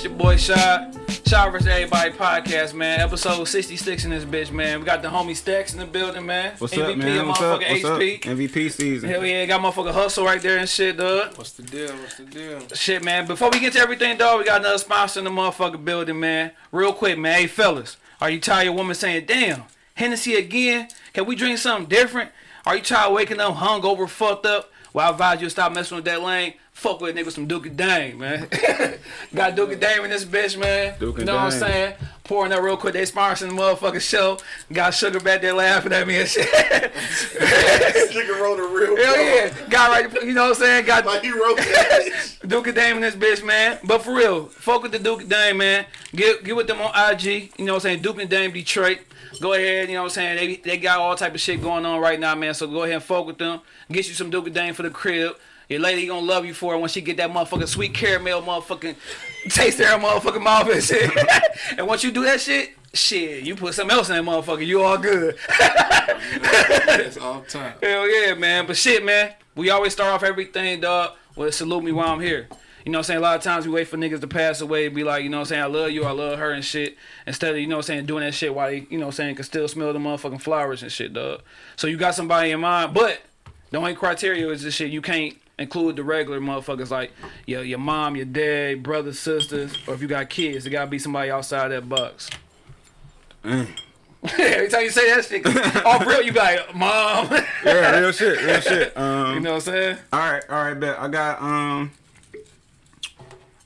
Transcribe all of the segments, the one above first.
It's your boy Shy. Shy vs. Everybody podcast, man. Episode 66 in this bitch, man. We got the homie Stacks in the building, man. What's MVP up, man? and What's up? motherfucking What's up? MVP season. Hell yeah, got motherfucking Hustle right there and shit, dog. What's the deal? What's the deal? Shit, man. Before we get to everything, dog, we got another sponsor in the motherfucking building, man. Real quick, man. Hey, fellas, are you tired of women saying, damn, Hennessy again? Can we drink something different? Are you tired of waking up hungover, fucked up? Well, I advise you to stop messing with that lane. Fuck with a nigga with some Duke and Dame, man. got Duke and Dame in this bitch, man. Duke you know what I'm saying? Pouring up real quick. They sponsoring the motherfucking show. Got Sugar back there laughing at me and shit. Nigga wrote a real Hell yeah. Got right, you know what I'm saying? Got Like he wrote that bitch. Duke Dame in this bitch, man. But for real, fuck with the Duke Dame, man. Get get with them on IG. You know what I'm saying? Duke and Dame Detroit. Go ahead, you know what I'm saying? They they got all type of shit going on right now, man. So go ahead and fuck with them. Get you some Duke and Dame for the crib. Your lady gonna love you for it when she get that motherfucking sweet caramel motherfucking taste in her motherfucking mouth and shit. and once you do that shit, shit, you put something else in that motherfucker, you all good. It's all time. Hell yeah, man. But shit, man, we always start off everything, dog, with salute me while I'm here. You know what I'm saying? A lot of times we wait for niggas to pass away, be like, you know what I'm saying, I love you, I love her and shit. Instead of, you know what I'm saying, doing that shit while they, you know what I'm saying, can still smell the motherfucking flowers and shit, dog. So you got somebody in mind, but the only criteria is this shit, you can't include the regular motherfuckers like your your mom, your dad, brothers, sisters, or if you got kids, it gotta be somebody outside that box. Mm. Every time you say that shit, off real, you be like, mom. yeah, real shit, real shit. Um, you know what I'm saying? all right, all right, bet. I got um.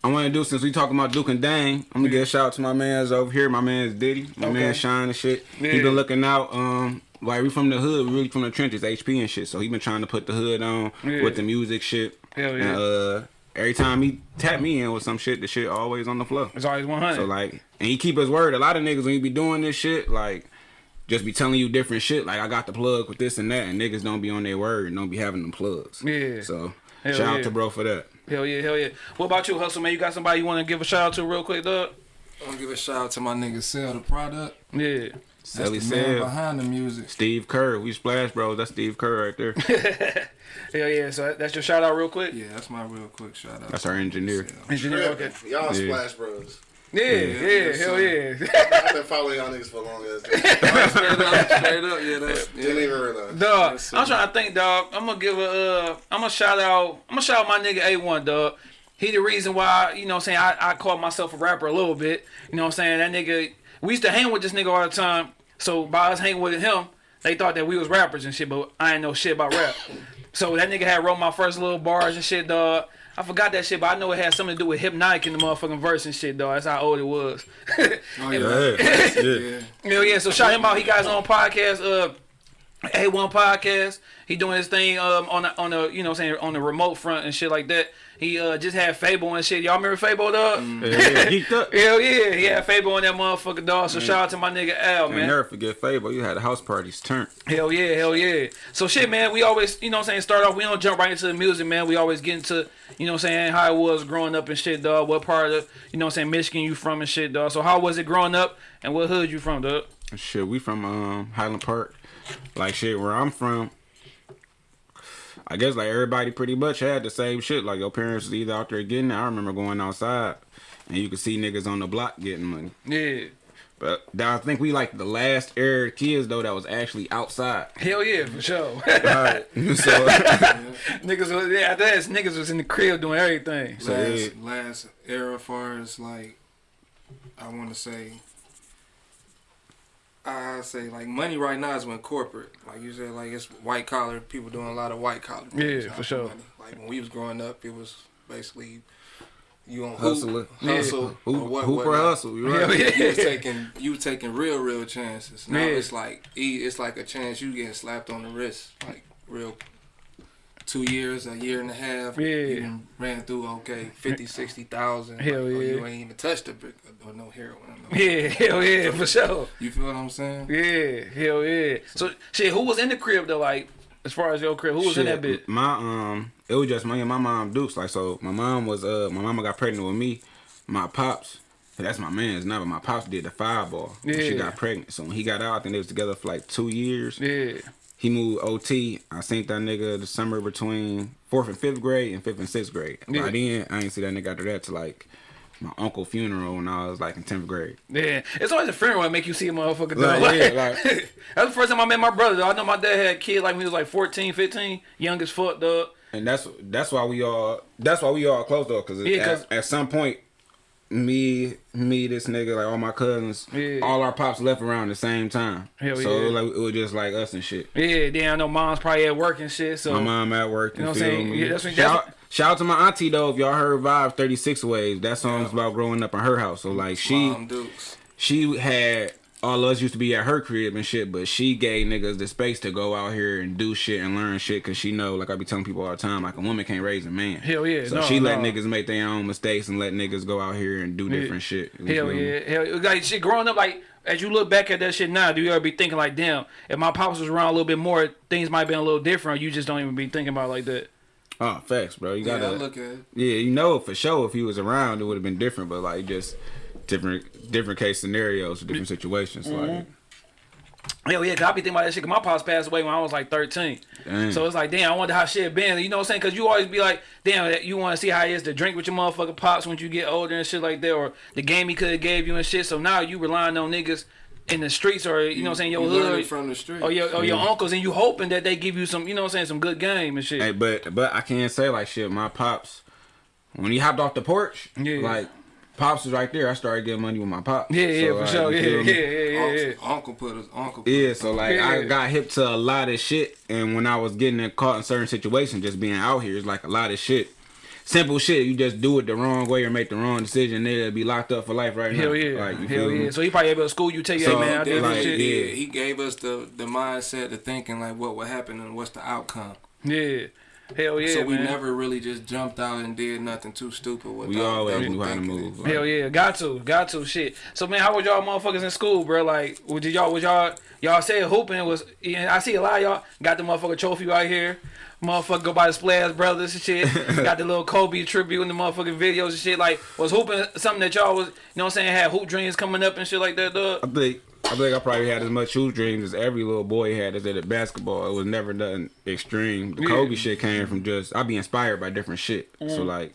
I want to do since we talking about Duke and Dame. I'm gonna give a shout out to my man's over here. My man's Diddy. My Okay. man Shine and shit. Yeah. He been looking out. Um, like we from the hood, we really from the trenches, HP and shit. So he been trying to put the hood on Yeah. with the music shit. Hell yeah. And, uh, every time he tap me in with some shit, the shit always on the flow. It's always 100. So like, and he keep his word. A lot of niggas when you be doing this shit, like, just be telling you different shit. Like I got the plug with this and that, and niggas don't be on their word and don't be having them plugs. Yeah. So Hell shout yeah. out to bro for that. Hell yeah, hell yeah. What about you, Hustle, man? You got somebody you want to give a shout out to real quick, dog? I'm gonna give a shout out to my nigga Sell the product. Yeah. That's Sally the man behind the music. Steve Kerr, we splash bro. That's Steve Kerr right there. Hell yeah. So that's your shout out real quick? Yeah, that's my real quick shout out. That's our engineer. Sell. Engineer, okay. Y'all Yeah. Splash Bros. Yeah, yeah, yeah, hell yeah. I've been following y'all niggas for a long ass time. straight up, straight up, yeah, that's Didn't yeah. even realize. Dog, Yes, I'm trying to think, dog. I'm gonna give a, uh, I'm gonna shout out, I'm gonna shout out my nigga A1, dog. He the reason why, you know what I'm saying, I, I call myself a rapper a little bit. You know what I'm saying? That nigga, we used to hang with this nigga all the time. So by us hanging with him, they thought that we was rappers and shit, but I ain't know shit about rap. So that nigga had wrote my first little bars and shit, dog. I forgot that shit, but I know it had something to do with Hpnotiq in the motherfucking verse and shit, dog. That's how old it was. Oh yeah, Yeah, yeah. Hell yeah, so shout him out. He got his own podcast, uh A1 podcast. He doing his thing um on the on the you know saying on the remote front and shit like that. He uh just had Fable and shit. Y'all remember Fable dog? yeah, yeah. Up. Hell yeah, he had Fable on that motherfucker dog. So shout out to my nigga Al, And man. never forget Fable. You had the house parties turn. Hell yeah, hell yeah. So shit, man, we always, you know what I'm saying, start off, we don't jump right into the music, man. We always get into, you know what I'm saying, how it was growing up and shit, dog. What part of, you know what I'm saying, Michigan you from and shit, dog. So how was it growing up and what hood you from, dog? Shit, we from um Highland Park. Like shit, where I'm from. I guess like everybody pretty much had the same shit. Like your parents was either out there getting it. I remember going outside and you could see niggas on the block getting money. Yeah. But I think we like the last era kids though that was actually outside. Hell yeah, for sure. Right. so niggas was, yeah, after that, niggas was in the crib doing everything. So, last, yeah. last era, far as like, I want to say, I say like money right now is when corporate, like you said, like it's white collar people doing a lot of white collar. Yeah, for sure. money. Like when we was growing up, it was basically you on Hustler. hoop, Yeah. hustle, Hoop, or what, Hooper whatnot. hustle, you Hell right? yeah. You was taking you was taking real real chances. Now Yeah. it's like e- it's like a chance you getting slapped on the wrist, like real. Two years, a year and a half. Yeah. You done ran through okay, 50, 60,000. Hell like, oh, yeah. you ain't even touched a brick or no heroin. No. Yeah, hell yeah, for sure. You feel what I'm saying? Yeah, hell yeah. So shit, who was in the crib though? Like, as far as your crib, who was in that Shit, bit? My um, it was just me and my mom Dukes. Like so, my mom was uh, my mama got pregnant with me. My pops, that's my man's now, but my pops did the fireball. when She got pregnant. So when he got out, I think they was together for like two years. Yeah, He moved OT. I seen that nigga the summer between fourth and fifth grade and fifth and sixth grade. Yeah. By then, I ain't see that nigga after that to like my uncle funeral when I was like in tenth grade. Yeah, it's always a funeral that make you see a motherfucker. Like, Like, yeah, like- that's the first time I met my brother. Though. I know my dad had a kid like when he was like 14, 15, young as fuck, dog. And that's that's why we all that's why we all close though, cause, Yeah, at, at some point, me me this nigga like all my cousins, Yeah. all our pops left around the same time. Hell so yeah. like it was just like us and shit. Yeah, then I know mom's probably at work and shit. So My mom at work. You know what I'm saying? me? Yeah, that's what- shout, that's shout out to my auntie though. If y'all heard Vibe Thirty Six Waves, that song's about growing up in her house. So like she she had all of us used to be at her crib and shit, but she gave niggas the space to go out here and do shit and learn shit because she know, like I be telling people all the time, like a woman can't raise a man. Hell yeah, So no, she let niggas make their own mistakes and let niggas go out here and do different shit. Hell yeah, hell like shit. Growing up, like as you look back at that shit now, do you ever be thinking like, damn, if my pops was around a little bit more, things might have been a little different. You just don't even be thinking about it like that. Oh, facts, bro. You gotta I look at it. Yeah, you know for sure if he was around it would have been different, but like just different different case scenarios, different situations. Mm-hmm. Like Hell yeah, cause I be thinking about that shit. Cause my pops passed away when I was like thirteen. Damn. So it's like, damn, I wonder how shit been. You know what I'm saying? Cause you always be like, damn, you want to see how it is to drink with your motherfucking pops when you get older and shit like that, or the game he could have gave you and shit. So now you relying on niggas in the streets or you know what I'm saying your You learn hood from the street. or your or your uncles, and you hoping that they give you some, you know what I'm saying, some good game and shit. Hey, but but I can't say like shit. My pops, when he hopped off the porch, Yeah. like pops was right there. I started getting money with my pops. yeah, yeah, So, for like, sure. Yeah, yeah, yeah, yeah, yeah. Uncle, uncle put his uncle. Put Yeah, so like I got hip to a lot of shit, and when I was getting caught in certain situations, just being out here, it's like a lot of shit. Simple shit, you just do it the wrong way or make the wrong decision, they'll be locked up for life right now. Hell yeah, like, you hell feel me? yeah. So he probably able to school you, tell you, So, hey man, I did like, this shit. yeah. He gave us the the mindset of thinking like what would happen and what's the outcome. Yeah, hell yeah. so we man. never really just jumped out and did nothing too stupid. Without We always double knew how to move. it. Like, Hell yeah, got to, got to, shit. So man, how was y'all motherfuckers in school, bro? Like, was did y'all, was y'all, y'all said hooping was? Yeah, I see a lot of y'all got the motherfucker trophy right here. Motherfucker go by the Splash Brothers and shit. got the little Kobe tribute in the motherfucking videos and shit. Like, was hooping something that y'all was, you know what I'm saying, had hoop dreams coming up and shit like that, I think I think I probably had as much shoes dreams as every little boy had as at basketball. It was never nothing extreme. The Yeah. Kobe shit came from just I'd be inspired by different shit. So Mm. like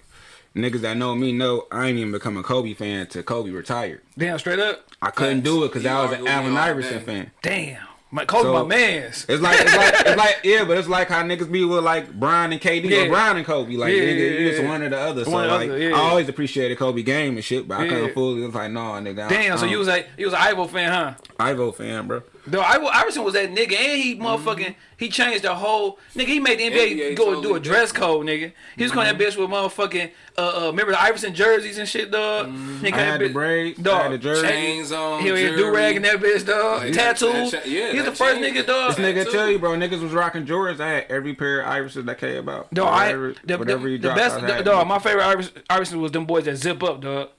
niggas that know me know I ain't even become a Kobe fan till Kobe retired. Damn, straight up. I couldn't do it because I was an Allen Iverson fan. Damn, my Kobe, So- my man's. It's like it's like it's like yeah, but it's like how niggas be with like Bron and KD Yeah. or Bron and Kobe. Like Yeah, nigga, yeah, it's one or the other. So One like other, yeah. I always appreciated Kobe game and shit, but I couldn't fully. It was like no, nigga. I- Damn, so I you was like, you was an Ivo fan, huh? Ivo fan, bro. Though I, Iverson was that nigga, and he motherfucking he changed the whole nigga. He made the NBA, NBA go and do a dress code, nigga. He was calling that bitch with motherfucking uh, uh remember the Iverson jerseys and shit, dog. Nigga, I that had the bitch- braids, I had the jersey. Chains on. He was do jewelry. rag in that bitch, dog. Like, Tattoos. that cha- yeah, He's the first chain- nigga, dog. This nigga too. tell you, bro, niggas was rocking Jordans. I had every pair of Iversons that came about. Dog, I, the, whatever the, he the best, I had. dog. My favorite Iverson, Iverson was them boys that zip up, dog.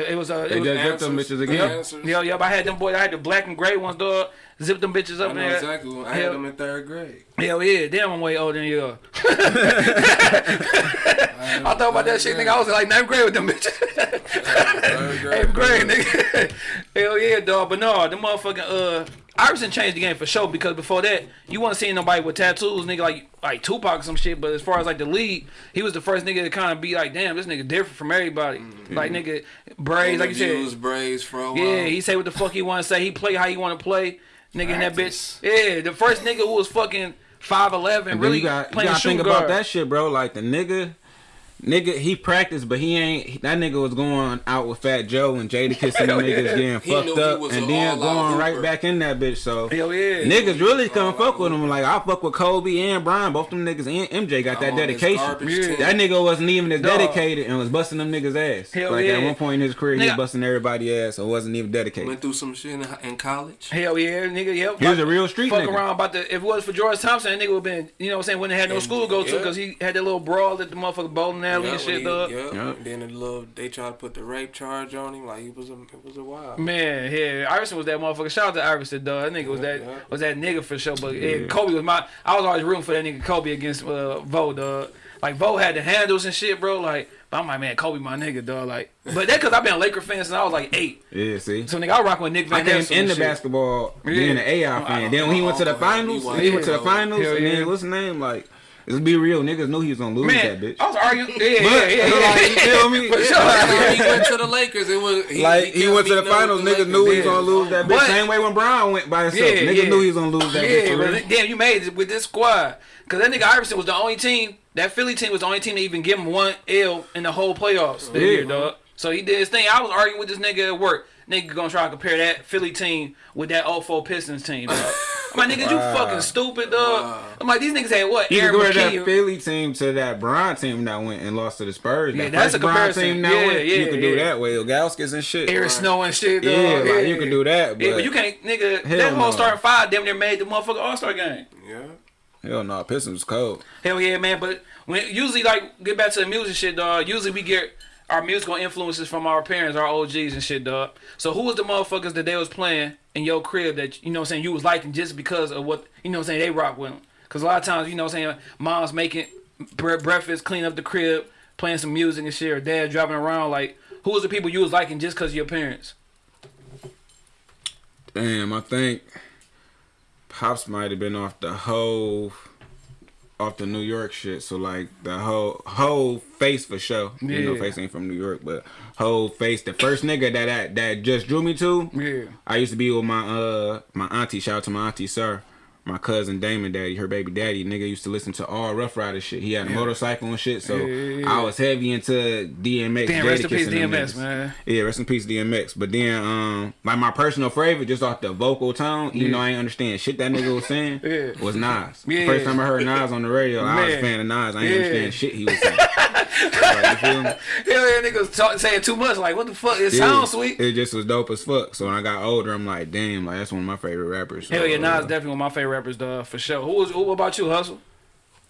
The- It was uh, it They was, just zipped them Answers. bitches again. Answers. yeah, yeah. I had them boys. I had the black and gray ones, dog. Zip them bitches up I know there. exactly. When I Hell- had them in third grade. Hell yeah, damn, I'm way older than you. are. I thought about that shit, nigga. I was like ninth grade with them bitches. Third Eighth grade, nigga. Hell yeah, dog. But no, the motherfucking uh, Iverson changed the game for sure because before that, you wasn't seeing nobody with tattoos, nigga, like like Tupac or some shit. But as far as like the lead, he was the first nigga to kind of be like, damn, this nigga different from everybody. Mm-hmm. Like nigga, braids, like you Interviews, said. braids, fro. Yeah, he say what the fuck he want to say. He play how he want to play. Nigga in that bitch. Yeah, the first nigga who was fucking five eleven, And really you got, you playing gotta think guard. about that shit, bro. Like the nigga, nigga, he practiced, but he ain't. That nigga was going out with Fat Joe and Jada kissing them Hell yeah. niggas, getting He fucked up, and then all-out going right back in that bitch. So Hell yeah. niggas really couldn't fuck with him. Like I fuck with Kobe and Bron, both them niggas and MJ got that I'm on this dedication. garbage Yeah. team. That nigga wasn't even as dedicated and was busting them niggas ass. Hell like yeah. at one point in his career, he was busting everybody ass and wasn't even dedicated. Went through some shit in, in college. Hell yeah, nigga. Yep. He was a real street Fuck nigga. around about the. If it was for George Thompson, that nigga would been. You know what I'm saying? When they had no And- school to go to, because he had that little brawl at the motherfucking bowling alley Yeah, and shit, when he- dog. yeah. Yeah. Then the little they tried to put the rape charge on him. Like he was a it was a wild. Man, yeah, Iverson was that motherfucker. Shout out to Iverson, dog. That nigga was that Yeah. was that nigga for sure. But yeah, Kobe was my. I was always rooting for that nigga Kobe against uh, Vo, dog. Like Vo had the handles and shit, bro. Like, but I'm like, man, Kobe, my nigga, dog. Like, but that because I've been a Laker fan since I was like eight. Yeah, see. So nigga, I rock with Nick Van. I came Exel in and the shit. basketball Yeah. being an AI fan. Then when he went to the finals, he went to the finals, and then what's his name? Like Let's be real, niggas knew he was gonna lose that bitch. I was arguing. Yeah, yeah, But, yeah, yeah. like, you feel me? For sure. When he went to the Lakers, it was he, Like he kept went to the finals, with niggas the knew he was gonna lose that bitch. But- Same way when Bron went by himself, Yeah, niggas yeah. knew he was gonna lose that bitch. Yeah, for but damn, you made it with this squad. Cause that nigga Iverson was the only team. That Philly team was the only team to even give him one L in the whole playoffs Yeah. year, dog. So he did his thing. I was arguing with this nigga at work. Nigga gonna try to compare that Philly team with that 04 Pistons team, dog. I'm like, nigga, you fucking stupid, dog. Wow. I'm like, these niggas had what? You compare that Philly team to that Bron team that went and lost to the Spurs. Yeah, that that's a comparison. team that Yeah, went, yeah, you can do yeah. that way. Gauskas and shit. Eric Snow and shit, dog. Yeah, like, you can do that, yeah, but- but you can't, nigga. That whole no. starting five damn near made the motherfucking All Star game. Yeah. Hell no, Pistons was cold. Hell yeah, man. But when usually like get back to the music shit, dog. Usually we get our musical influences from our parents, our OGs and shit, dog. So who was the motherfuckers that they was playing in your crib that you know I'm saying you was liking just because of what you know I'm saying they rock with them? Cause a lot of times you know what I'm saying mom's making bre- breakfast, clean up the crib, playing some music and shit, or dad driving around. Like who was the people you was liking just cause of your parents? Damn, I think Pops might have been off the whole off the New York shit. So like the whole whole face for sure. You know, face ain't from New York, but whole face. The first nigga that that, that just drew me to. Yeah. I used to be with my uh my auntie. Shout out to my auntie, sir. My cousin Damon Daddy, her baby daddy, nigga used to listen to all Ruff Ryder shit. He had a motorcycle and shit, so Yeah, yeah, yeah. I was heavy into DMX. Damn, rest in peace, DMX, man. Yeah, rest in peace, DMX. But then, um, like my personal favorite, just off the vocal tone, even Yeah. though I ain't understand shit that nigga was saying, Yeah. was Nas. Yeah. First time I heard Nas on the radio, I was a Man. fan of Nas. I ain't Yeah. understand shit he was saying. like, you feel me? Hell yeah, niggas talk, saying too much. Like what the fuck? It Yeah. sounds sweet. It just was dope as fuck. So when I got older, I'm like, damn, like that's one of my favorite rappers. So, Hell yeah, uh, Nas definitely one of my favorite rappers, dog, for sure. Who was? Who what about you, Hustle?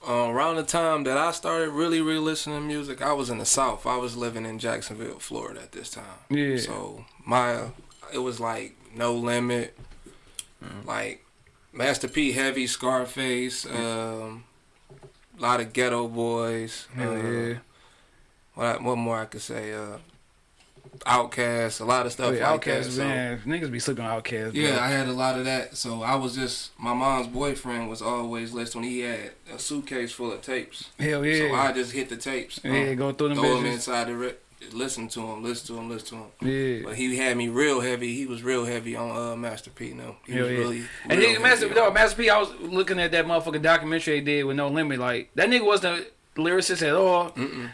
Uh, around the time that I started really, really listening to music, I was in the South. I was living in Jacksonville, Florida at this time. Yeah. So my, it was like No Limit, Mm-hmm. like Master P, Heavy, Scarface, um, a lot of Geto Boys. Hell uh, yeah. What, I- what more I could say? Uh, OutKast, a lot of stuff Oh, yeah, like that. OutKast, So, man. Niggas be sleeping on OutKast. bro. yeah, I had a lot of that. So I was just my mom's boyfriend was always listening. He had a suitcase full of tapes. Hell yeah. So. I just hit the tapes. yeah, um, go through them throw them inside the re- listen to him, listen to him, listen to him. Yeah. But he had me real heavy. He was real heavy on uh, Master P. No, he Hell was yeah. really. And nigga, Master, on- Master P, I was looking at that motherfucking documentary they did with No Limit. Like that nigga wasn't lyricist at all,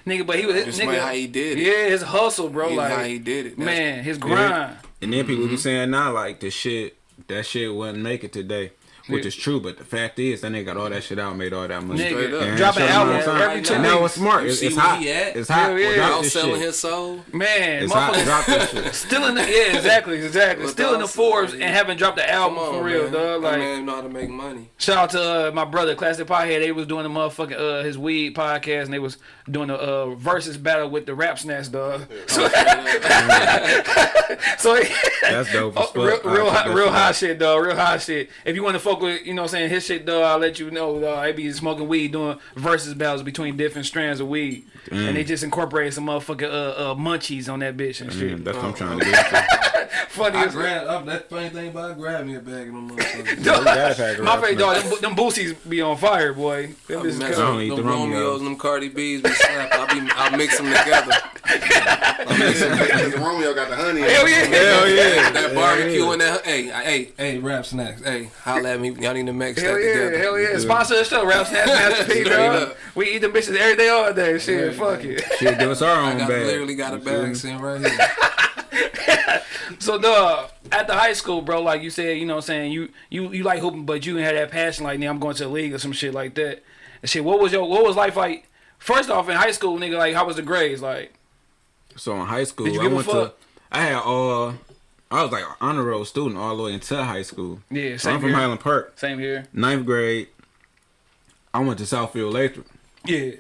nigga. But he was Just nigga. how he did it. Yeah, his hustle, bro. He- like how he did it. That's- man, his grind. And then people Mm-hmm. be saying now like the shit that shit wouldn't make it today. Which Yeah. is true, but the fact is that nigga got all that shit out, made all that money. Nigga, Straight. And drop an album all the time. every two And that smart. You It's, see it's where hot. he at? It's hot. Hell yeah. Well, drop selling shit. his soul. Man, It's hot. motherfucker. Drop this shit. Still in the yeah, exactly, exactly. Still in the Without- Forbes and haven't dropped the album on, for real, man. dog. That Like man know how to make money. Shout out to uh, my brother, Classic Pothead. They was doing the motherfucking uh, his weed podcast, and they was doing the uh, versus battle with the Rap Snacks dog. So, so That's dope oh, real, real, I'll high, real shit high shit, dog. Real high shit. If you want to fuck with, you know, what I'm saying his shit, dog, I'll let you know. Dog. They be smoking weed, doing versus battles between different strands of weed, and they just incorporated some motherfucking uh, uh, munchies on that bitch and shit. Mm, that's what I'm trying to get to. Funny I as grabbed up that funny thing about I grabbed me a bag of them motherfuckers. You gotta pack a My rap favorite dog, them, them boosies be on fire, boy. Them I be bitches messing come- don't with eat them the Romeos. Romeos and them Cardi B's be slapped. I be I mix them together. Because Romeo got the honey. Hell yeah. Hell yeah. that barbecue and that hey hey hey rap snacks hey holla at me y'all need to mix Hell that yeah, together. hell yeah. Sponsor the show, Rap Snacks Master P, Straight dog. We eat them bitches every day, all day. Shit, fuck it. Shit, give us our I own got bag. literally got a You feel bag sitting right here. So, dog, at the high school, bro, like you said, you know what I'm saying, you you you like hooping, but you didn't have that passion like, nigga, I'm going to the league or some shit like that. And shit, what was your, what was life like? First off, in high school, nigga, like, how was the grades? Like, So in high school, Did you I give a went fuck? to. I had all. I was like an honor roll student all the way until high school. yeah, So same I'm from here. Highland Park. Same here. Ninth grade. I went to Southfield-Lathrup. Yeah.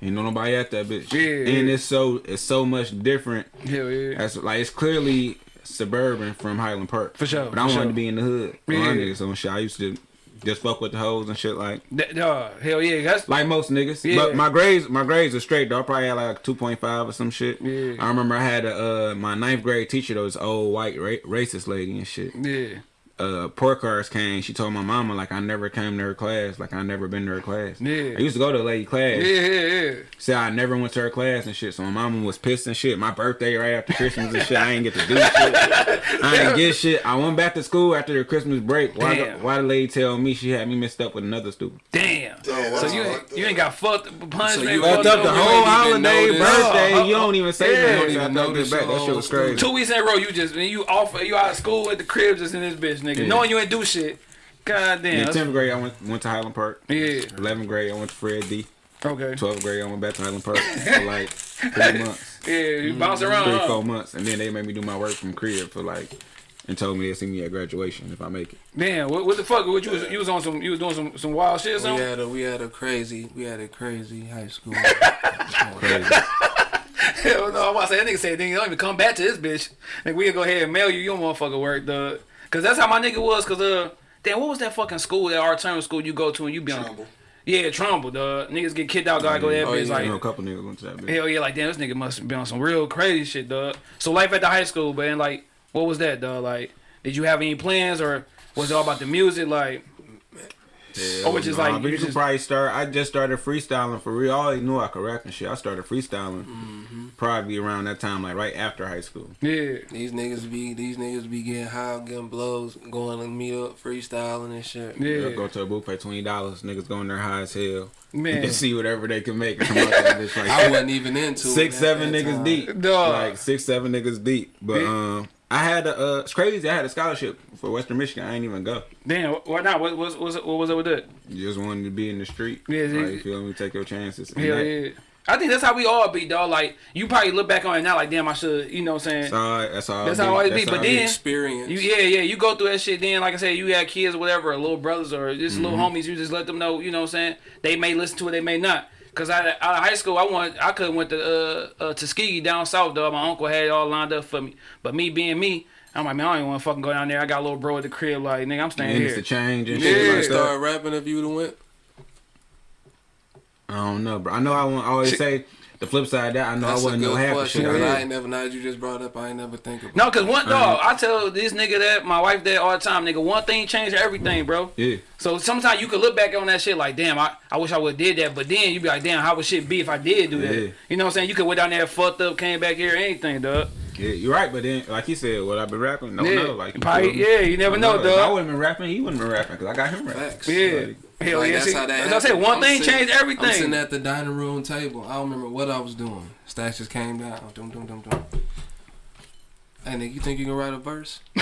Ain't no nobody at that bitch. Yeah, And yeah. it's so it's so much different. Hell yeah. That's like it's clearly suburban from Highland Park. For sure, But I wanted sure. to be in the hood. Yeah. Niggas on shit. I used to just fuck with the hoes and shit like That, hell yeah. That's, like most niggas. Yeah. But my grades my grades are straight though. I probably had like two point five or some shit. Yeah. I remember I had a uh, my ninth grade teacher, though, was old white ra- racist lady and shit. yeah. Uh pork cards came, she told my mama like I never came to her class, like I never been to her class. Yeah. I used to go to a lady class. Yeah, yeah, yeah. Said I never went to her class and shit. So my mama was pissed and shit. My birthday right after Christmas and shit. I ain't get to do shit. I ain't get shit. I went back to school after the Christmas break. Why the, Damn. why the lady tell me she had me mixed up with another student? Damn. Oh, So you ain't, you ain't got fucked punishment. you fucked Fucked up the whole ain't even holiday, birthday. Oh, you don't even say yeah. that. You don't even thought notice that back. That shit was crazy. Two weeks in a row, you just you off you out of school at the crib just in this bitch, nigga. Yeah. Knowing you ain't do shit. God damn. In tenth grade, I went went to Highland Park. Yeah. Eleventh grade, I went to Fred D. Okay. Twelfth grade, I went back to Highland Park for like three months, Yeah, you mm-hmm. bounce around. three four months, and then they made me do my work from crib for like, and told me they'd see me at graduation if I make it. Damn, what, what the fuck? What you was you was on some you was doing some some wild shit or We had a we had a crazy we had a crazy high school. Crazy. Hell no, I'm about to say that nigga said, nigga, you don't even come back to this bitch. Nigga, we'll go ahead and mail you. your don't motherfucker work, dog. Cause that's how my nigga was. Cause uh, damn, what was that fucking school, that alternative school you go to and you be on? Trumbull. Yeah, Trumbull, dog. Niggas get kicked out, gotta go there. Oh, yeah. Know a like, couple niggas went to that bitch. hell yeah, like damn, this nigga must be on some real crazy shit, dog. So life at the high school, man, like, what was that, dog? Like, did you have any plans or was it all about the music? Like, Yeah, Or just nah, like, but you you could just- probably start. I just started freestyling for real. I always knew I could rap and shit. I started freestyling Mm-hmm. probably around that time, like right after high school. yeah, these niggas be these niggas be getting high, getting blows, going to meet up, freestyling and shit. yeah, They'll go to a booth, pay twenty dollars. Niggas going there high as hell man. and see whatever they can make. Come out that bitch like I wasn't even into it six, seven niggas time. deep. Dog. Like six, seven niggas deep. But Yeah. um, I had a. Uh, it's crazy. I had a scholarship for Western Michigan. I ain't even go. Damn, why not? What was what was what was it with that? You just wanted to be in the street. Yeah, like, yeah. you feel me? Take your chances. And Hell that- yeah. I think that's how we all be, dog. Like you probably look back on it now, like damn, I should, you know what I'm saying? That's all. That's all. That's how it always be, but then- Experience. You yeah, yeah. You go through that shit. Then, like I said, you had kids or whatever, or little brothers or just little Mm-hmm. homies. You just let them know. You know what I'm saying? They may listen to it, they may not. Cause I out of high school, I want I could have went to uh, uh Tuskegee down south, though. My uncle had it all lined up for me. But me being me, I'm like, man, I don't even want to fucking go down there. I got a little bro at the crib, like nigga, I'm staying And it's here. the change and You shit yeah. like start that. rapping if you'd have went. I don't know, bro. I know I, want, I always say the flip side of that. I know That's I a wasn't good no half of question. shit. 'cause I I did. ain't never. Now you just brought up, I ain't never think about. No, cause one dog. I tell this nigga that, my wife that all the time, nigga, one thing changed everything, bro. Yeah. So sometimes you could look back on that shit like, damn, I, I wish I would have did that. But then you be like, damn, how would shit be if I did do that? Yeah. You know what I'm saying? You could went down there, fucked up, came back here, anything, dog. Yeah, you're right, but then, like he said, what I've been rapping, no, yeah. no, like you Probably, feel yeah, you never I know, If I wouldn't been rapping, he wouldn't been rapping because I got him rapping. Facts. Yeah. Like, Hell Like, yeah, that's see, how that as I said, happened. one I'm thing sitting- changed everything. I'm sitting at the dining room table. I don't remember what I was doing. Stacks just came down. Dum dum dum dum. Hey nigga, you think you can write a verse?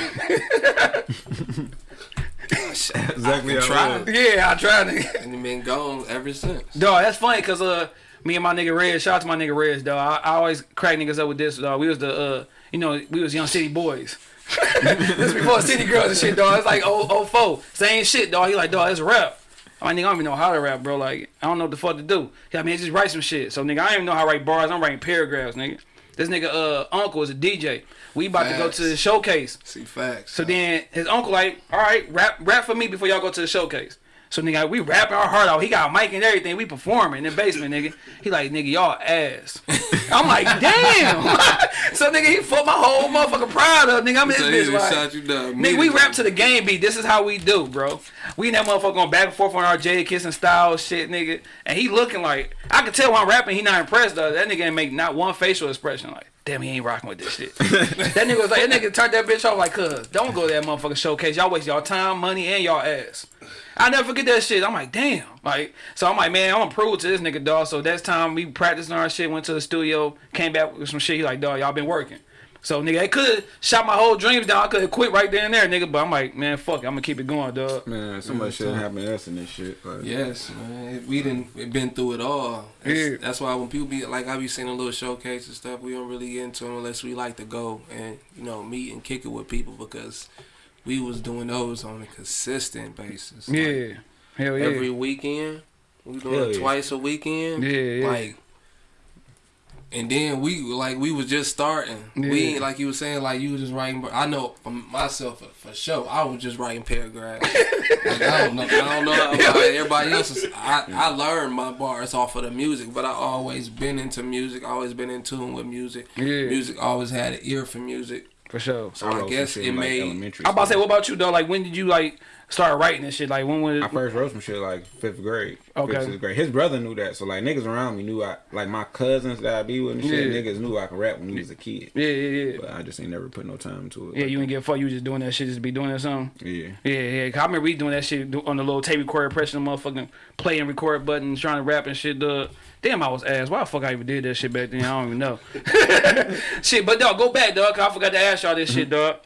exactly can how try. it yeah, I tried, nigga. And you been gone ever since. Dog, that's funny because uh, me and my nigga Rez, shout out to my nigga Rez, dog. I, I always crack niggas up with this, dog. We was the uh, you know, we was young city boys. this before city girls and shit, dog. It's like oh oh four, same shit, dog. He like, dog, it's rap. I'm like, nigga, I don't even know how to rap, bro. Like, I don't know what the fuck to do. He like, man, just write some shit. So, nigga, I don't even know how to write bars. I'm writing paragraphs, nigga. This nigga, uh, uncle is a DJ. We about to go to the showcase. See facts. So then his uncle like, all right, rap rap for me before y'all go to the showcase. So nigga, we rapping our heart out. He got a mic and everything. We performing in the basement, nigga. He like, nigga, y'all ass. I'm like, damn. so nigga, he fucked my whole motherfucking pride up, nigga. I'm in So this bitch like, shot you down. Nigga, we rap to the game beat. This is how we do, bro. We in that motherfucker going back and forth on our Jada kissing style shit, nigga. And he looking like I can tell when I'm rapping, he not impressed though. That nigga ain't make not one facial expression. Like, damn, he ain't rocking with this shit. that nigga was like, that nigga turned that bitch off like, cuz, don't go to that motherfucking showcase. Y'all waste y'all time, money, and y'all ass. I never forget that shit. I'm like, damn. Like, so I'm like, man, I'm gonna prove to this nigga, dog. So that's time we practicing our shit, went to the studio, came back with some shit. He like, dog, y'all been working. So nigga, they could shot my whole dreams down. I could have quit right there and there, nigga. But I'm like, man, fuck, it. I'm gonna keep it going, dog. Man, so much shit happened to us in this shit. Like, Yes, man. We didn't been through it all. That's, Yeah. that's why when people be like, I be seeing a little showcase and stuff. We don't really get into them unless we like to go and you know meet and kick it with people because we was doing those on a consistent basis. Like, Yeah, hell yeah. every weekend. We doing Hell it yeah. twice a weekend. Yeah, yeah. Like, and then we like we was just starting. We Yeah. ain't like you was saying like you was just writing. I know for myself for, for sure. I was just writing paragraphs. like, I don't know. I don't know about everybody else's. I I learned my bars off of the music, but I always been into music. Always been in tune with music. Yeah. Music always had an ear for music. For sure. So I wrote guess it in, like, made. elementary. I'm about to say, what about you though? Like, when did you like start writing this shit? Like, when was I first wrote some shit like fifth grade. Okay. Fifth, sixth grade. His brother knew that, so like niggas around me knew I like my cousins that I be with and shit. Yeah. Niggas knew I could rap when he was a kid, Yeah, yeah, yeah. but I just ain't never put no time to it. Yeah, you didn't give a fuck. You just doing that shit, just be doing that something. yeah. Yeah, yeah. 'Cause I remember we doing that shit on the little tape recorder, pressing the motherfucking play and record buttons, trying to rap and shit. Dog. Damn, I was ass. Why the fuck I even did that shit back then? I don't even know. shit, but dog, go back, dog. 'cause I forgot to ask y'all this shit, dog.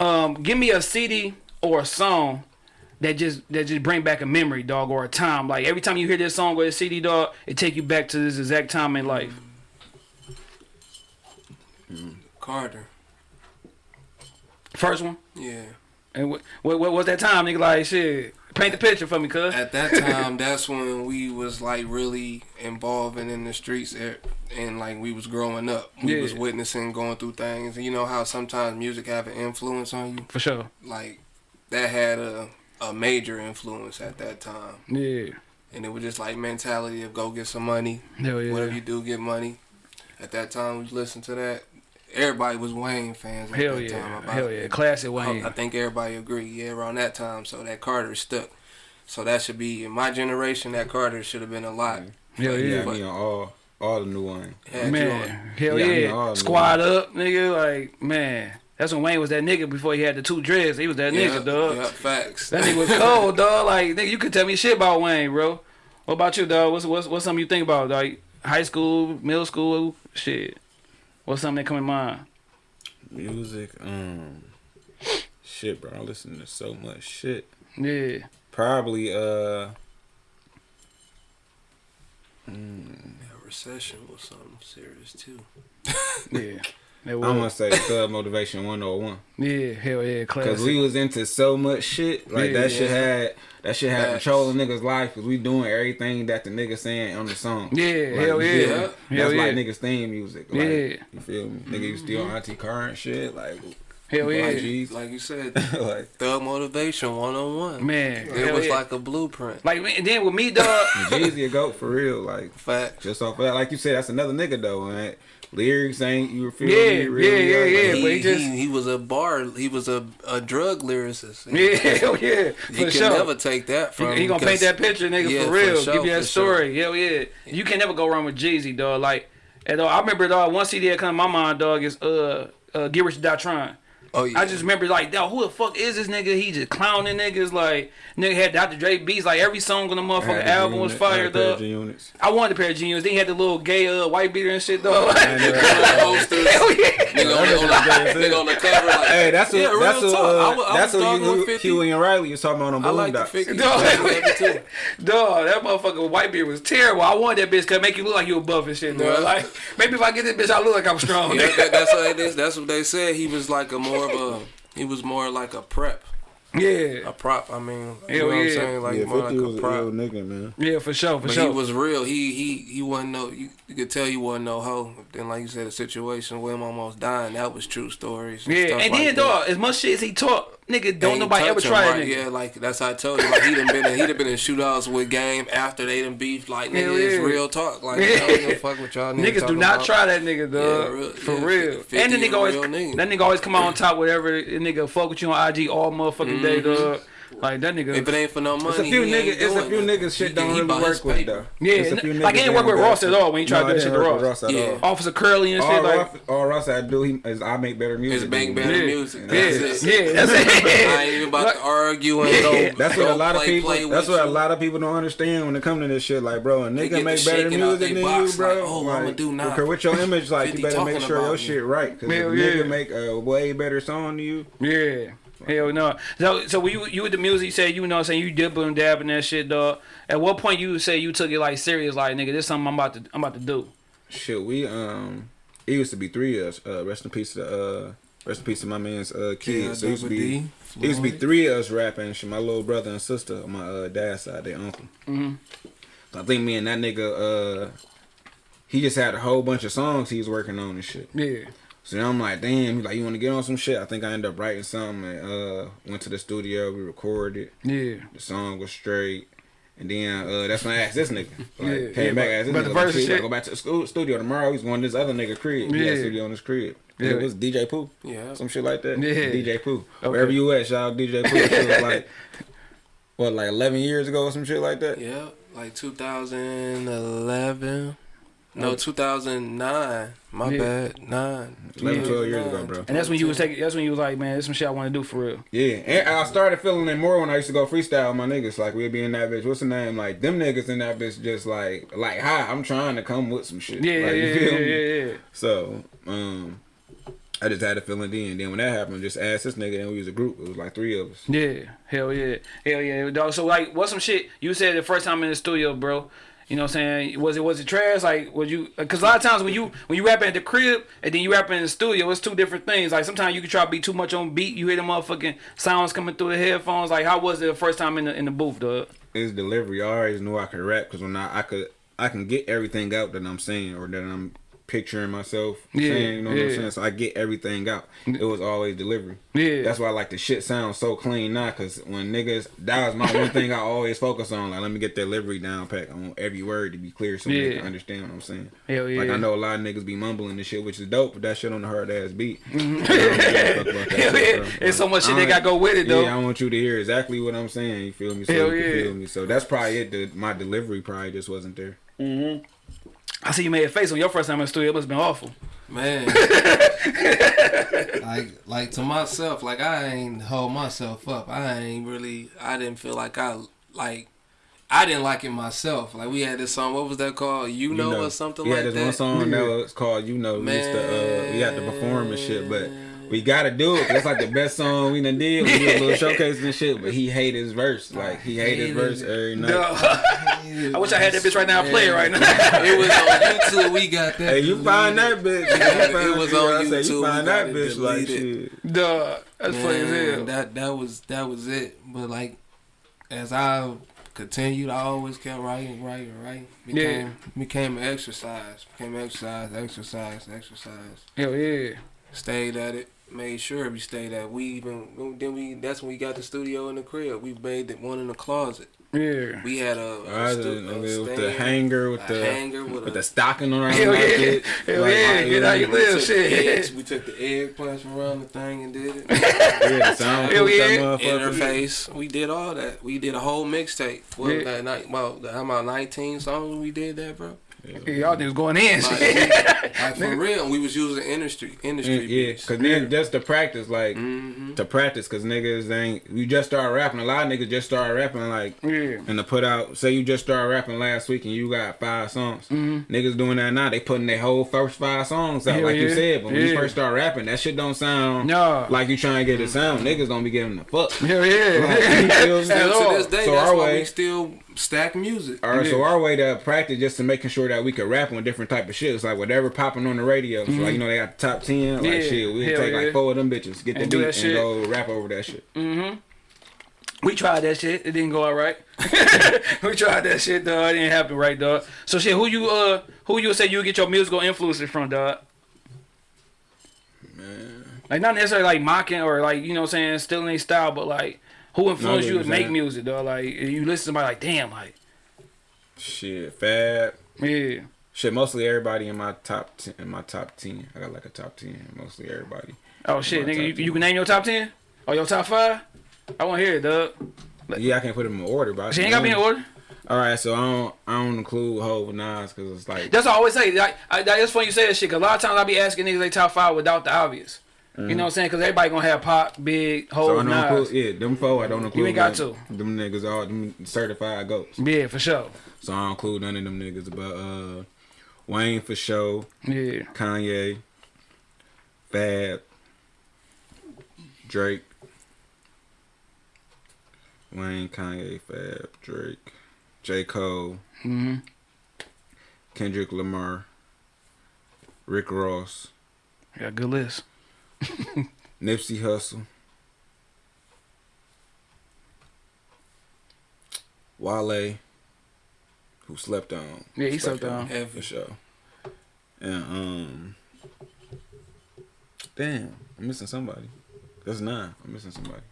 Um, give me a CD or a song that just that just bring back a memory, dog, or a time. Like every time you hear this song or a CD, dog, it take you back to this exact time in life. Carter. First one. Yeah. And what what, what was that time, nigga? Like shit. Paint the picture for me, cuz. At that time, that's when we was like really involving in the streets, eh, and like we was growing up. We Yeah. was witnessing, going through things. And you know how sometimes music have an influence on you. For sure. Like that had a a major influence at that time. Yeah. And it was just like mentality of go get some money. Hell yeah. Whatever you do, get money. At that time, we listened to that. Everybody was Wayne fans. At Hell that yeah. Time. About- Hell yeah. Classic I, Wayne. I think everybody agree. Yeah, around that time, so that Carter stuck. So that should be in my generation. That Carter should have been a lot. Hell Yeah, yeah. me on all all the new one. Had you Man, hell Yeah, yeah. Squad up, nigga. Like, man. That's when Wayne was that nigga before he had the two dreads. He was that Yeah, nigga, dog. Yeah, facts. That nigga was cold, dog. Like, nigga, you could tell me shit about Wayne, bro. What about you, dog? What's what's what's something you think about? Like high school, middle school, shit. What's something that come in mind? Music, um, shit, bro. I listen to so much shit. Yeah. Probably, uh, That recession was something serious too. Yeah. That I'm gonna say Thug Motivation 101. Yeah, hell yeah, classic. Cause we was into so much shit, like Yeah, that shit had that shit had Facts. control of niggas' life. Cause we doing everything that the nigga saying on the song. yeah, Like, hell you yeah. feel me? Hell That's yeah. like niggas theme music. Like, Yeah. you feel me? Nigga used to steal Auntie Car and shit. Like, Hell yeah. like, G's. Like you said, like thug motivation one on one. Man, it hell was yeah. like a blueprint. Like, man, and then with me, dog. Jeezy a goat for real. Like Facts. just off of that, like you said, that's another nigga though. Man. Lyrics ain't you feel Yeah, me? Real yeah, yeah, lyrics, yeah, like, but he, he just- he, he was a bar. He was a, a drug lyricist. yeah, hell yeah. You For can sure. never take that from. He, he gonna paint that picture, nigga, Yeah, for for real. sure, Give you that for sure. story. Hell yeah. You can never go wrong with Jeezy, dog. Like, and dog, I remember, dog, one CD that come to my mind, dog, is uh, uh Get Rich or Die Trying. Oh yeah. I just remember, like, dog, who the fuck is this nigga? He just clowning niggas. Like, nigga had Dr. Dre beats. Like, every song on the motherfucking had the album was G-Unit, I fire, a pair of. G-Units. I wanted a pair of G-Units. Then he had the little gay uh, white beater and shit, though. I Like, never had posters. Nigga on, the, on, the, nigga on the cover. Like, Hey, that's what Yeah, real that's what uh, I I that's was what you, with 50. Huey and Riley was talking about on I like the Boondocks. figure. Dog. Yeah, too. Dog, that motherfucker white beard was terrible. I wanted that bitch cause make you look like you a buff and shit, dog. Like, maybe if I get this bitch, I look like I'm strong. Yeah, that, that's what it is. That's what they said. He was like a more of a. He was more like a prep, yeah. a prop. I mean, you Hell know what I'm saying? Like yeah, more 50 like was a a prop. real nigga, man. Yeah, for sure, for But sure. he was real. He he he wasn't no. You, you could tell he wasn't no hoe. Then, like you said, the situation with him almost dying. That was true stories. And yeah, stuff and like then that. dog, as much shit as he talk, nigga, don't nobody ever him, try that right? nigga. Yeah, like that's how I told you. Like he done been in, he done been in shootouts with game after they done beef. Like nigga, Hell it's real talk. Like Yeah. I don't give a fuck with y'all niggas. Niggas do not about. try that nigga, dog. Yeah, real- for yeah, real. 50 and the nigga always, nigga. that nigga always come out on top whatever the nigga fuck with you on IG all motherfucking mm-hmm. day, dog. Like that nigga. If it ain't for no money, It's a few niggas. It's a few niggas shit don't he really work with paper. though. Yeah, It's a n- few like, he niggas ain't work with Ross at all when he tried No, to do I shit to Ross. with Ross at Yeah. all. Officer Curly and All shit, like. Ross, all Ross I do, he is I make better music. It's bang better. Yeah. music. Yeah, That's it. yeah, that's it. I ain't even about to argue and go. That's what go a lot of people. That's what a lot of people don't understand when it comes to this shit. Like, bro, a nigga make better shaking out music than you, bro. like, oh, I'ma do now. Because with your image, like, you better make sure about your shit right. Because if a nigga make a way better song than you, Yeah. Hell no. So so when you you with the music, you say you know what I'm saying you dipping and dabbing that shit, dog. At what point you say you took it like serious, like nigga, this something I'm about to I'm about to do. shit, we um, it used to be three of us. Uh, rest in peace to uh, rest in peace to my man's uh kids. so it used to be. It used to be three of us rapping. Shit, my little brother and sister on my uh, dad's side, their uncle. Mhm. I think me and that nigga, uh, he just had a whole bunch of songs he was working on and shit. Yeah. So then I'm like, damn, he like, you want to get on some shit? I think I ended up writing something and uh, went to the studio. We recorded. Yeah. The song was straight. And then uh, that's when I asked this nigga. Like, Yeah, came yeah, back, asked this but nigga, the like, verse shit, gotta go back to the school, studio tomorrow. He's going to this other nigga crib. He Yeah. had studio in his crib. Yeah. It was DJ Pooh. Yeah. Some shit like that. Yeah. DJ Pooh. Okay. Wherever you at, shout out DJ Pooh. Like what, like eleven years ago or some shit like that? Yeah, like 2011. No, 2009. My Yeah. bad. Nine. 11, 12 years ago, bro. And that's when you was taking. That's when you was like, man, there's some shit I want to do for real. Yeah, and I started feeling it more when I used to go freestyle with my niggas. Like we'd be in that bitch. What's the name? Like them niggas in that bitch, just like like hi, I'm trying to come with some shit. Yeah, like, yeah, you yeah, feel yeah, me? yeah, yeah. So, um, I just had a feeling then. Then when that happened, just asked this nigga, and we was a group. It was like three of us. Yeah, hell yeah, hell yeah, dog. So like, what's some shit you said the first time in the studio, bro? You know what I'm saying? Was it was it trash? Like, was you? Because a lot of times when you when you rap at the crib and then you rap in the studio, it's two different things. Like sometimes you can try to be too much on beat. You hear the motherfucking sounds coming through the headphones. Like, how was it the first time in the in the booth, dog? His delivery, I always knew I could rap because when I I could I can get everything out that I'm saying or that I'm picturing myself Yeah, saying. You know what I'm saying? So I get everything out. It was always delivery. Yeah. That's why I like the shit sounds so clean now. Cause when niggas, that was my one thing I always focus on. Like, let me get delivery down pack. I want every word to be clear so Yeah. they can understand what I'm saying. Hell yeah. Like I know a lot of niggas be mumbling and shit, which is dope, but that shit on the hard ass beat. Mm-hmm. I don't give a fuck about that Hell shit, yeah. It's so much shit they got don't- go with it though. Yeah, I want you to hear exactly what I'm saying. You feel me? So Hell you can yeah. feel me. So that's probably it. The, my delivery probably just wasn't there. I see you made a face on your first time in the studio. It must have been awful. Man. like like to myself, like I ain't hold myself up. I ain't really I didn't feel like I like I didn't like it myself. Like we had this song, what was that called? You know, or something yeah, like there's that. one song that was called "You Know." We used to, uh, we had to perform and shit, but we gotta do it. It's like the best song we done did. We did a little showcase and shit, but he hate his verse. Like he hate his verse every night. Dog. I wish I had that bitch right now. Play it right now. it was on YouTube. We got that. Hey, you find that bitch? You find- It was you know on I say, YouTube. You find that bitch like deleted. shit. Dog, that's funny as hell. That that was that was it. But like as I continued, I always kept writing, writing, writing. Became became an exercise. Became exercise, exercise, exercise. Hell yeah. Stayed at it. Made sure we stayed at. We even then we that's when we got the studio in the crib. We made it one in the closet. Yeah. We had a, a, I stu- done- a with the hanger, with the hanger with, with a the stocking around Hell like yeah. it. Hell Like, yeah. Get how you we live, took the eggs- shit. we took the egg plants around the thing and did it. Yeah, the sound Hell yeah. interface. We did all that. We did a whole mixtape. What Yeah. that night? Well, how about 19 songs we did that, bro? Yeah, y'all niggas going in. Like, we- like, for real, we was using industry industry Yeah, yeah, beats. cause then just to practice, like Mm-hmm. to practice, cause niggas ain't. We just started rapping. A lot of niggas just started rapping, like, Yeah. and to put out. Say you just started rapping last week and you got five songs. Mm-hmm. Niggas doing that now. They putting their whole first five songs out, Hell like you said. But when you Yeah. first start rapping, that shit don't sound Nah. like you trying to get it sound. Niggas don't be giving a fuck. Hell yeah. Like, you feel me? To this day, So that's our why way- we still stack music. All right, so our way to practice just to making sure that we could rap on different type of shit. It's like whatever popping on the radio. So like you know they got the top ten. Like Mm-hmm. Yeah. shit, we take yeah. like four of them bitches, get the And beat, and shit. go rap over that shit. Mm-hmm. We tried that shit. It didn't go all right. we tried that shit, dog. It didn't happen right, dog. So shit, who you uh who you say you get your musical influences from, dog? Like not necessarily like mocking or like, you know what I'm saying, stealing their style, but like who influenced what you to make music, dog? Like you listen to somebody like, damn, like, Shit, Fab. yeah. Shit, mostly everybody in my top ten, in my top ten. I got like a top ten. Mostly everybody. Oh shit, nigga, you, 10. you can name your top ten? Or your top five? I wanna hear it, dog. Yeah, I can't put them in order, but She ain't got me in order. All right, so I don't I don't include Hov and Nas because it's like That's what I always say. Like, I, that- it's funny you say that shit. Cause a lot of times I be asking niggas they top five without the obvious. You know what I'm saying? Cause everybody gonna have pop, big, so don't Nas. include yeah them four. I don't include You ain't got them, them niggas all them certified goats. Yeah, for sure. So I don't include none of them niggas. But uh, Wayne for sure. Yeah. Kanye, Fab, Drake, Wayne, Kanye, Fab, Drake, J. Cole, hmm Kendrick Lamar, Rick Ross, Got a good list. Nipsey Hussle, Wale, who slept on. Yeah, he slept on. for sure. And um, damn, I'm missing somebody. That's nine. I'm missing somebody.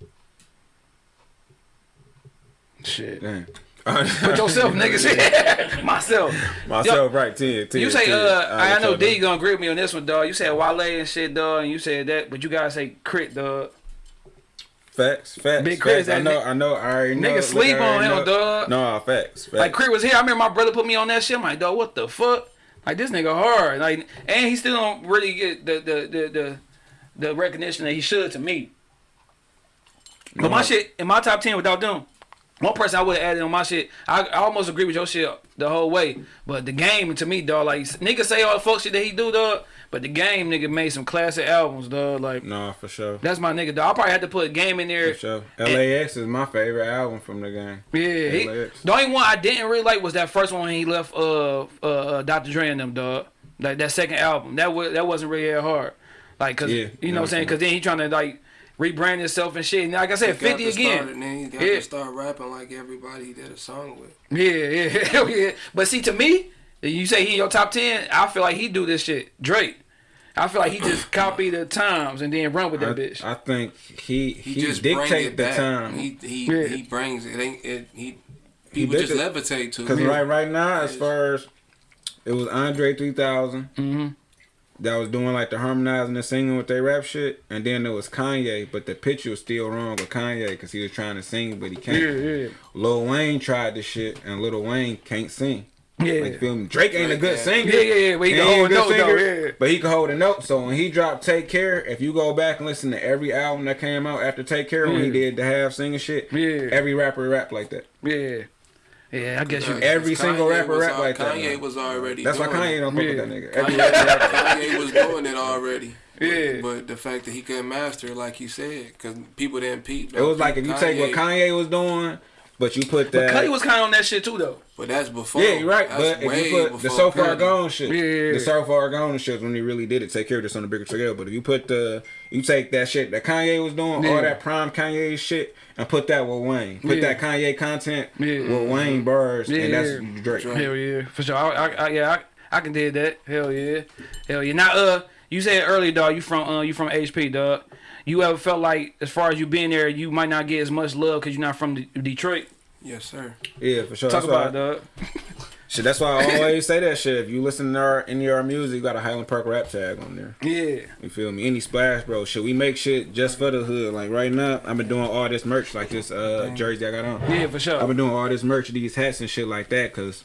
Shit. Damn. Put yourself, niggas. Myself. Myself, right? Ten, ten. You say, 10. uh, I, I know D gonna agree with me on this one, dog. You said Wale and shit, dog, and you said that, but you gotta say crit, dog. Facts, facts. Big Chris. I know, I know. I already know. Nigga sleep on him, know. dog. No, facts, facts. Like Crit was here. I remember my brother put me on that shit. I'm like, dog, what the fuck? Like this nigga hard. Like, and he still don't really get the the the the, the recognition that he should to me. But my No. shit in my top ten without them. One person I would have added on my shit. I, I almost agree with your shit the whole way. But the game to me, dog, like nigga say all the fuck shit that he do, dog. But the game nigga made some classic albums, dog. Like No, for sure. that's my nigga, dog. I probably had to put game in there. For sure. LAX is my favorite album from the game. Yeah, he, LAX. the only one I didn't really like was that first one when he left uh uh, uh Dr. Dre and them dog. Like that second album, that was that wasn't really that hard. Like cause Yeah, you know what I'm saying? Cause then he trying to like rebrand yourself and shit. And like I said, He got fifty to again. Start, and then he got Yeah. to start rapping like everybody he did a song with. Yeah, yeah, yeah. But see, to me, you say he in your top ten. I feel like he do this shit. Drake. I feel like he just copy the times and then run with I, that bitch. I think he He, he, just bring dictate it the back. time. He he, Yeah. he brings it. Ain't it? He people just dictate- levitate to. Cause it. right right now, as far as it was Andre 3000 hmm that was doing like the harmonizing and singing with their rap shit, and then there was Kanye, but the picture was still wrong with Kanye because he was trying to sing, but he can't. Yeah, yeah, Lil Wayne tried this shit, and Lil Wayne can't sing. yeah. Like, feel me? Drake ain't a good singer. Yeah, yeah, yeah, but he can ain't hold a note, though, singer, yeah. But he can hold a note. So when he dropped Take Care, if you go back and listen to every album that came out after Take Care, when he did the half singing shit, Yeah. every rapper rapped like that. yeah, yeah. I guess you. Every single rapper rap al- like that, Kanye was already. That's why Kanye it. don't fuck with that nigga. Every rapper rap like that. Kanye was doing it already. Yeah. But the fact that he couldn't master like you said, because people didn't peep. It was like if you take what Kanye was doing, but you put that. But that. Cudi was kind of on that shit too, though. But that's before. yeah, you're right. That's But if you put the so far Cudi. gone shit, Yeah. the so far gone shit when he really did it, take care of this on a bigger scale. But if you put the, you take that shit that Kanye was doing, Yeah. all that prime Kanye shit, and put that with Wayne, put Yeah. that Kanye content Yeah. with Wayne bars, Yeah. and that's Drake. Drake. Hell yeah, for sure. I, I, I yeah, I, I can did that. Hell yeah, hell yeah. Now, uh, you said earlier, dog. You from uh, you from HP, dog. You ever felt like, as far as you being there, you might not get as much love because you're not from De- Detroit? Yes, sir. Yeah, for sure. Talk That's why- about it, dog. Shit, that's why I always say that shit. If you listen to our any of our music, you got a Highland Park rap tag on there. Yeah, You feel me? Any splash, bro. Shit, we make shit just for the hood. Like right now, I've been doing all this merch, like this uh jersey I got on. yeah, for sure. I've been doing all this merch, these hats and shit like that, cause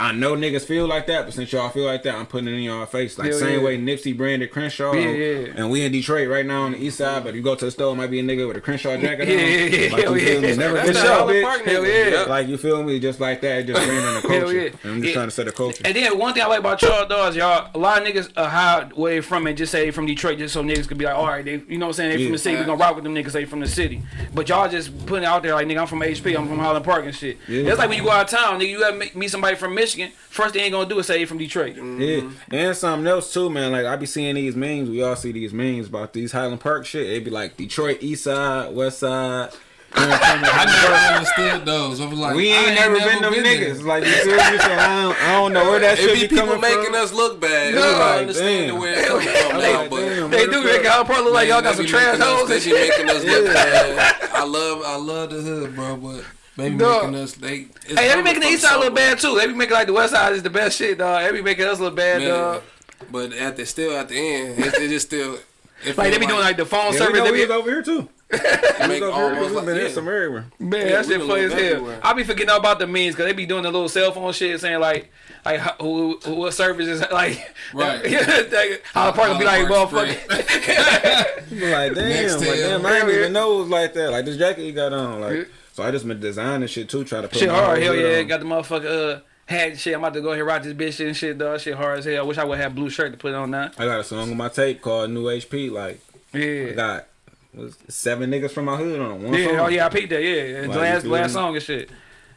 I know niggas feel like that, but since y'all feel like that, I'm putting it in y'all face. Like Hell same yeah. way Nipsey branded Crenshaw. Yeah, yeah. And we in Detroit right now on the east side, but you go to the store, might be a nigga with a Crenshaw jacket Yeah, on. yeah, yeah, Like hell you feel yeah. me? Never That's get shot, bitch. Hell yeah. Like you feel me? Just like that, just branding the Hell culture. yeah. And I'm just trying to set a culture. And then one thing I like about y'all dogs, y'all, a lot of niggas are hide where they from and just say they from Detroit just so niggas could be like, all right, they, you know what I'm saying, they from the city, we gonna rock with them niggas, they from the city. But y'all just putting it out there like, nigga, I'm from HP, I'm from Highland Park and shit. That's like when you go out of town, nigga, you meet- meet somebody from Michigan, first thing they ain't gonna do is say they from Detroit. Yeah, and something else too, man. Like I be seeing these memes. We all see these memes about these Highland Park shit. They be like Detroit East Side, West Side. I never understood those. I was like, we I ain't never been them there. niggas. Like you feel I don't, I don't know where that It shit be be people making from. us look bad. No, I understand damn. where it comes from now, Like, but damn, They do, the they fuck- got probably like y'all got some be trash making us- hoes and They shit. making us look bad. I love, I love the hood, bro, but they be Dog. making us. They it's Hey, they be making the East Side look bad too. They be making like the West Side is the best shit, dog. They be making us look bad, Man, dog. But at the still at the end, it's, it just still. It Like they feel be doing like the phone Yeah, we service. know They we be, was over here too. it make We was over here. almost like been yeah. some everywhere. Man, Yeah, that shit funny as hell. everywhere. I be forgetting all about the memes because they be doing the little cell phone shit saying like, like who, who what service is like, Right. Yeah, like, how the park will be like, Highland Park motherfucker. Be like, damn, like, damn. I didn't even know it was like that. Like this jacket you got on, like. So I just been designing shit too, try to put shit hard, hell yeah. on. Got the motherfucker uh hat shit. I'm about to go here rock this bitch shit and shit, dog. Shit hard as hell. I wish I would have blue shirt to put on now. I got a song on my tape called New HP. Like I Yeah. got was seven niggas from my hood on one Yeah, song. oh yeah, I peeped that. Yeah, and Like, last last song and shit.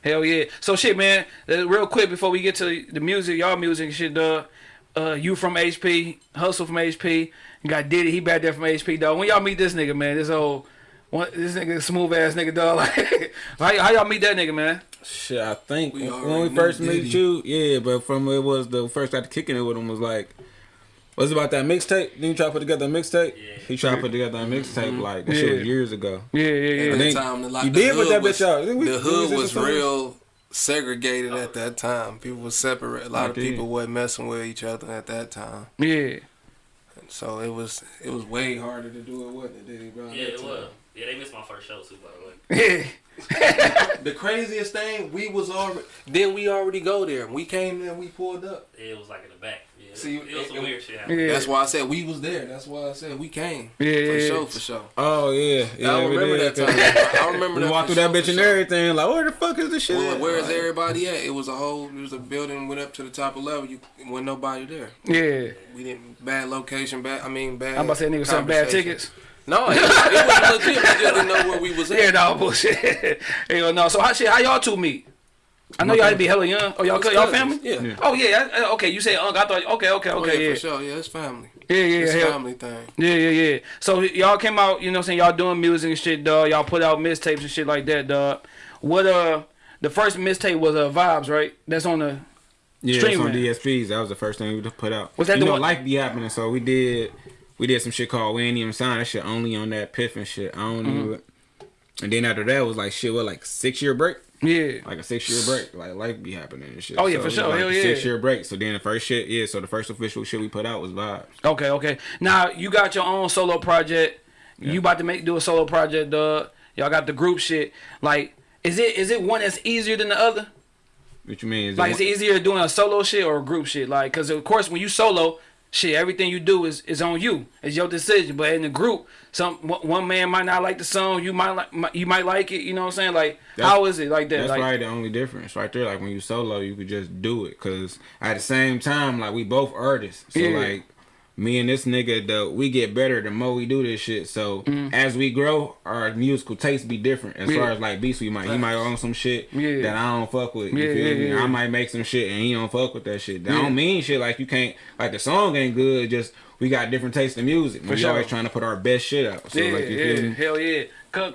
Hell yeah. So shit, man. uh, real quick before we get to the music, y'all music and shit, dog. Uh, you from HP, Hustle from HP. You got Diddy, he back there from HP, dog. When y'all meet this nigga, man, this old, one, this nigga smooth ass nigga, dog. Like, how, how y'all meet that nigga, man? Shit, I think We when we first met you, yeah, but from it was the first got to kicking it with him was like, was it about that mixtape? Didn't you try to put together a mixtape? He tried to put together a mixtape mm-hmm. like that shit was Yeah. years ago. Yeah, yeah, At yeah. then that time, the, like, you the did put hood that was- bitch out. Didn't we- The we hood send was some real segregated at that time. People were separate. A lot of Okay. people wasn't messing with each other at that time. Yeah. So it was it was way harder to do it, wasn't it? Diddy, bro? Yeah, it was. Yeah, they missed my first show too, by the way. The craziest thing, we was already then we already go there. We came there, we pulled up. It was like in the back. Yeah, See, it, was some it- weird shit happening. Yeah. That's why I said we was there. That's why I said we came. Yeah, for yeah, sure, yeah. for sure. Oh yeah, yeah. I remember did, that 'cause time. I remember We that. walked for through that bitch and sure. everything. Like, where the fuck is this shit? Well, where is everybody at? It was a whole. It was a building went up to the top of level. You wasn't nobody there. Yeah. We didn't bad location. Bad. I mean bad. I'm about to say niggas selling bad tickets. No, it, was- it was legit. We just didn't know where we was at. Yeah, no bullshit. Hell no. So how shit? How y'all two meet? I know y'all had to be hella young. Oh, y'all y'all family? Yeah. Oh yeah. I- I- Okay, you say uncle. I thought. Okay, okay, Oh, okay. yeah, Yeah. for sure. Yeah, it's family. Yeah, yeah, It's hell- family thing. Yeah, yeah, yeah. So y'all came out, you know what I'm saying, y'all doing music and shit, dog. Y'all put out mixtapes and shit like that, dog. What uh the first mixtape was uh Vibes, right? That's on the Yeah, it's on Streaming. DSPs. That was the first thing we put out. Was that you the know, one- life be happening. So we did, we did some shit called We Ain't Even Signed. That shit only on that Piff and shit. I don't Mm-hmm. even. And then after that was like shit. What like six year break? Yeah. Like a six year break. Like life be happening and shit. Oh, yeah, So for sure. Like Hell yeah. Six year break. So then the first shit, yeah. So the first official shit we put out was Vibes. Okay, okay. Now you got your own solo project. You about to make do a solo project, dog. Y'all got the group shit. Like, is it is it one that's easier than the other? What you mean? Is Like, it is it easier doing a solo shit or a group shit? Like, cause of course when you solo, shit, everything you do is is on you. It's your decision. But in the group, some one man might not like the song. You might like you might like it. You know what I'm saying? Like, That's- how is it like that? That's like, probably the only difference right there. Like when you solo, you could just do it. Cause at the same time, like we both artists. So Yeah. like me and this nigga, though we get better the more we do this shit. So mm. as we grow, our musical taste be different. As. Yeah. far as like beats, we might he might own some shit Yeah. that I don't fuck with. You Yeah, feel me? I might make some shit and he don't fuck with that shit. That don't mean shit like you can't like the song ain't good. Just we got different taste in music. For we sure. always trying to put our best shit out. So yeah, like you yeah, feel me? hell yeah. Cause